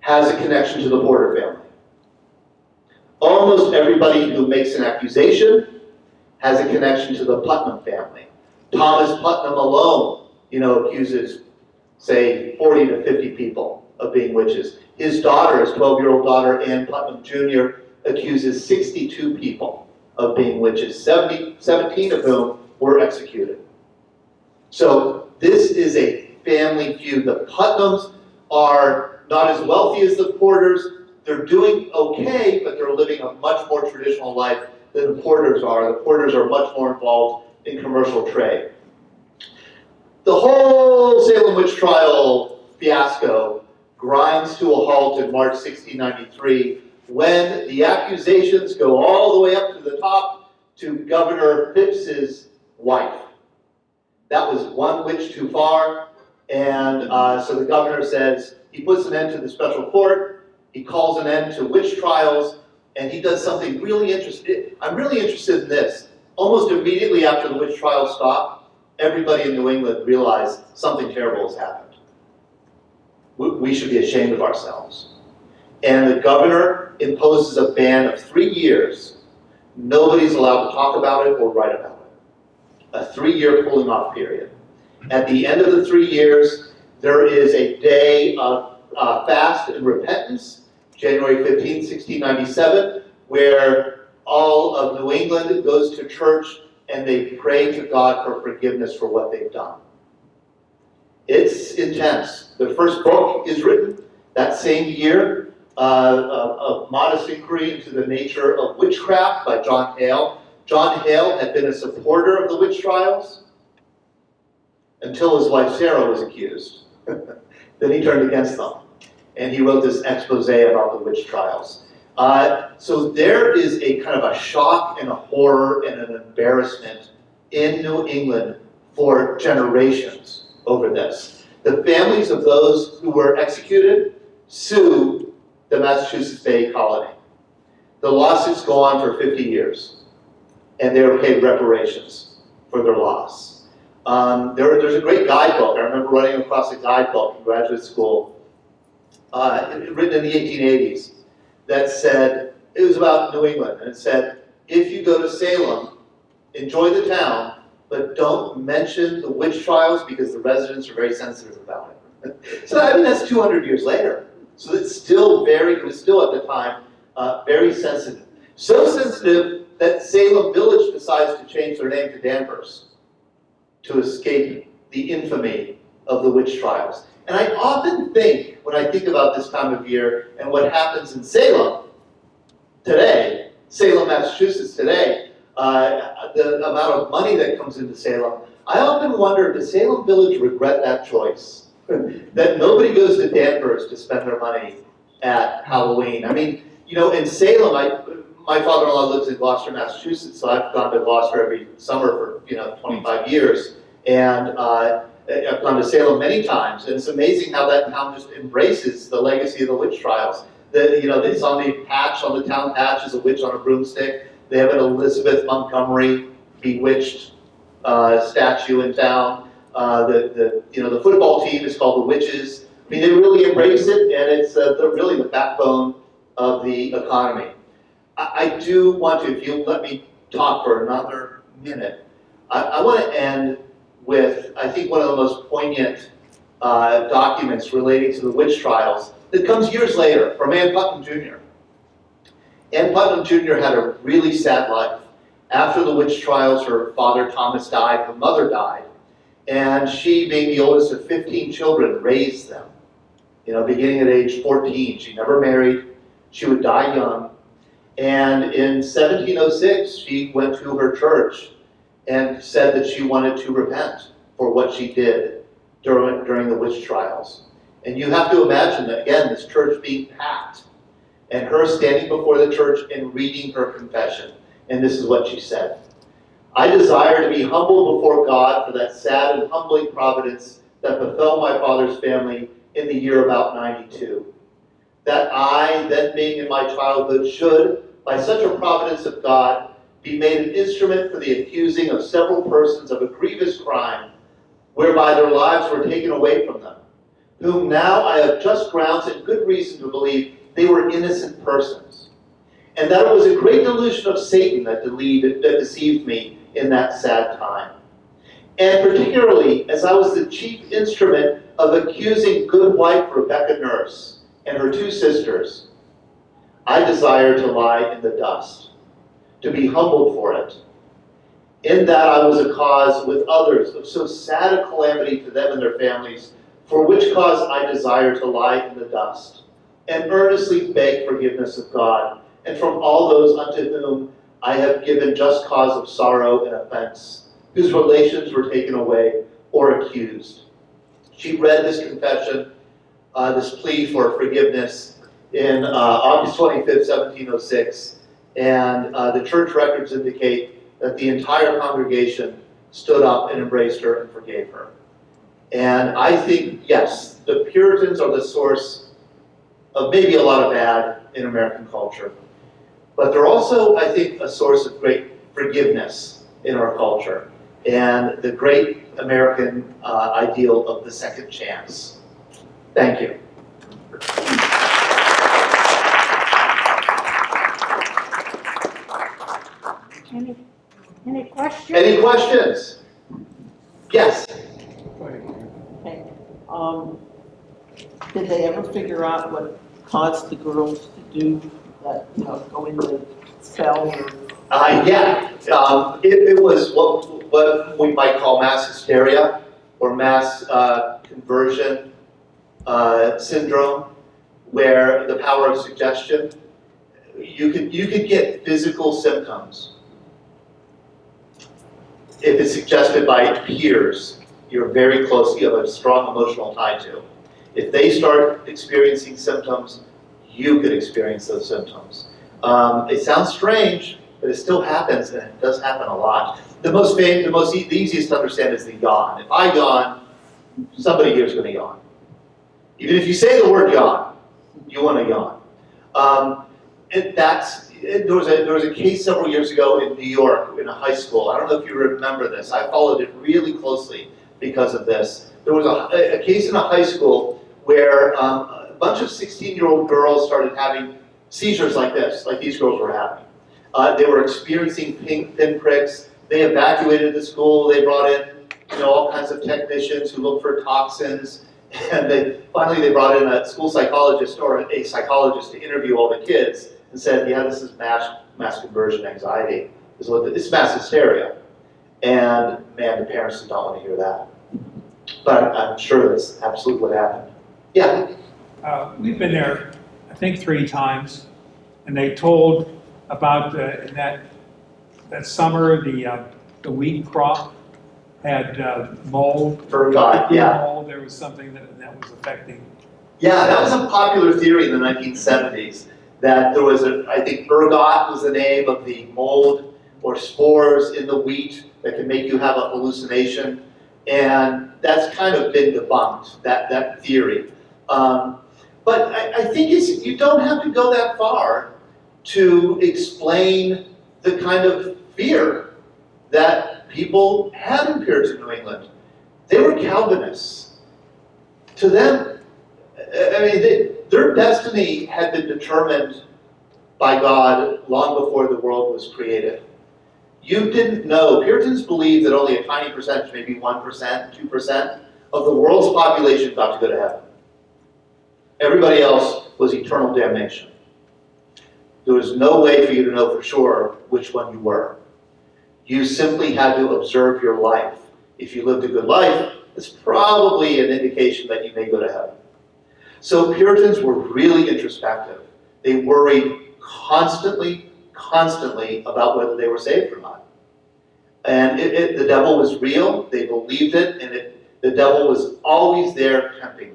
has a connection to the Porter family. Almost everybody who makes an accusation has a connection to the Putnam family. Thomas Putnam alone, you know, accuses, say, 40 to 50 people of being witches. His daughter, his 12-year-old daughter, Ann Putnam Jr., accuses 62 people of being witches, 70, 17 of whom were executed. So this is a family feud. The Putnams are not as wealthy as the Porters. They're doing okay, but they're living a much more traditional life than the Porters are. The Porters are much more involved in commercial trade. The whole Salem witch trial fiasco grinds to a halt in March 1693 when the accusations go all the way up to the top to Governor Phips's wife. That was one witch too far, and uh, so the governor says he puts an end to the special court, he calls an end to witch trials, and he does something really interesting. I'm really interested in this. Almost immediately after the witch trials stopped, everybody in New England realized something terrible has happened. We, we should be ashamed of ourselves. And the governor imposes a ban of three years. Nobody's allowed to talk about it or write about it. A three-year cooling off period. At the end of the three years, there is a day of uh, fast and repentance, January 15, 1697, where all of New England goes to church and they pray to God for forgiveness for what they've done. It's intense. The first book is written that same year, uh, a, a modest inquiry into the nature of witchcraft by John Hale. John Hale had been a supporter of the witch trials until his wife Sarah was accused. (laughs) then he turned against them. And he wrote this expose about the witch trials. Uh, so there is a kind of a shock and a horror and an embarrassment in New England for generations over this. The families of those who were executed sue the Massachusetts Bay Colony. The lawsuits go on for 50 years, and they're paid reparations for their loss. Um, there, there's a great guidebook. I remember running across a guidebook in graduate school, uh, written in the 1880s, that said, it was about New England, and it said, if you go to Salem, enjoy the town, but don't mention the witch trials because the residents are very sensitive about it. (laughs) so I mean, that's 200 years later. So it's still very, it was still at the time, uh, very sensitive. So sensitive that Salem Village decides to change their name to Danvers to escape the infamy of the witch trials. And I often think, when I think about this time of year and what happens in Salem today, Salem, Massachusetts today, uh, the amount of money that comes into Salem, I often wonder, does Salem Village regret that choice? (laughs) that nobody goes to Danvers to spend their money at Halloween. I mean, you know, in Salem, I, my father-in-law lives in Gloucester, Massachusetts, so I've gone to Gloucester every summer for, you know, 25 years. And uh, I've gone to Salem many times, and it's amazing how that town just embraces the legacy of the witch trials. The, you know, it's on the patch, on the town patch is a witch on a broomstick. They have an Elizabeth Montgomery bewitched uh, statue in town. Uh, the, the, you know, the football team is called the Witches. I mean, they really embrace it, and it's uh, the, really the backbone of the economy. I, I, do want to, if you let me talk for another minute, I, I want to end with, I think, one of the most poignant uh, documents relating to the witch trials that comes years later from Ann Putnam Jr. Ann Putnam Jr. had a really sad life. After the witch trials, her father Thomas died, her mother died, and she, being the oldest of 15 children, raised them. You know, beginning at age 14, she never married, she would die young, and in 1706, she went to her church and said that she wanted to repent for what she did during, during the witch trials. And you have to imagine that, again, this church being packed, and her standing before the church and reading her confession. And this is what she said. I desire to be humble before God for that sad and humbling providence that befell my father's family in the year about 92. That I, then being in my childhood, should, by such a providence of God, be made an instrument for the accusing of several persons of a grievous crime, whereby their lives were taken away from them, whom now I have just grounds and good reason to believe they were innocent persons, and that it was a great delusion of Satan that, that deceived me in that sad time. And particularly, as I was the chief instrument of accusing good wife Rebecca Nurse and her two sisters, I desire to lie in the dust, to be humbled for it. In that I was a cause with others of so sad a calamity to them and their families, for which cause I desire to lie in the dust, and earnestly beg forgiveness of God, and from all those unto whom I have given just cause of sorrow and offense, whose relations were taken away or accused. She read this confession, uh, this plea for forgiveness in uh, August 25th, 1706, and uh, the church records indicate that the entire congregation stood up and embraced her and forgave her. And I think, yes, the Puritans are the source of maybe a lot of bad in American culture. But they're also, I think, a source of great forgiveness in our culture and the great American uh, ideal of the second chance. Thank you. Any, any questions? Any questions? Yes? Okay, um, did they ever figure out what caused the girls to do that, you know, go into cell or? Uh, yeah, um, it, it was what, what we might call mass hysteria or mass uh, conversion uh, syndrome, where the power of suggestion, you could, you could get physical symptoms if it's suggested by peers you're very close, you have a strong emotional tie to. If they start experiencing symptoms, you could experience those symptoms. Um, it sounds strange, but it still happens, and it does happen a lot. The most famous, the most, e- the easiest to understand is the yawn. If I yawn, somebody here is going to yawn. Even if you say the word yawn, you want to yawn. Um, and that's, it- there was a, there was a case several years ago in New York, in a high school. I don't know if you remember this. I followed it really closely because of this. There was a, a case in a high school where um, a bunch of 16-year-old girls started having seizures like this, like these girls were having. Uh, they were experiencing pink pinpricks. They evacuated the school. They brought in, you know, all kinds of technicians who looked for toxins. (laughs) And they finally they brought in a school psychologist or a psychologist to interview all the kids and said, yeah, this is mass mass conversion anxiety. This is what the- it's mass hysteria. And man, the parents did not want to hear that. But I'm sure that's absolutely what happened. Yeah, Uh, We've been there, I think, three times, and they told about, uh, in that, that summer, the, uh, the wheat crop had uh, mold. Ergot, yeah. Mold, there was something that, that was affecting. Yeah, that was a popular theory in the 1970s, that there was a, I think ergot was the name of the mold or spores in the wheat that can make you have a hallucination. And that's kind of been debunked, that, that theory. Um, but I, I think you don't have to go that far to explain the kind of fear that people had in Puritan New England. They were Calvinists. To them, I I mean, they, their destiny had been determined by God long before the world was created. You didn't know, Puritans believed that only a tiny percentage, maybe 1%, 2%, of the world's population got to go to heaven. Everybody else was eternal damnation. There was no way for you to know for sure which one you were. You simply had to observe your life. If you lived a good life, it's probably an indication that you may go to heaven. So Puritans were really introspective. They worried constantly, constantly about whether they were saved or not. And it, it, the devil was real, they believed it, and it, the devil was always there tempting.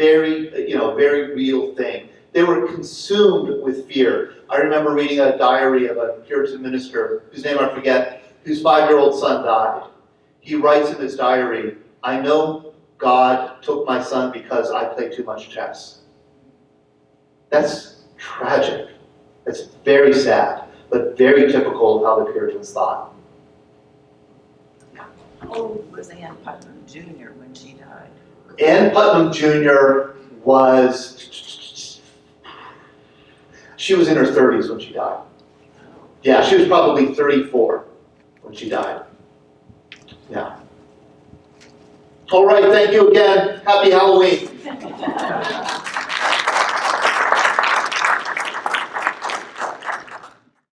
Very, you know, very real thing. They were consumed with fear. I remember reading a diary of a Puritan minister, whose name I forget, whose five-year-old son died. He writes in his diary, I know God took my son because I played too much chess. That's tragic. That's very sad, but very typical of how the Puritans thought. How old was Ann Putnam Jr. when she died? Ann Putnam Jr. was, she was in her 30s when she died. Yeah, she was probably 34 when she died. Yeah. All right, thank you again. Happy Halloween. (laughs)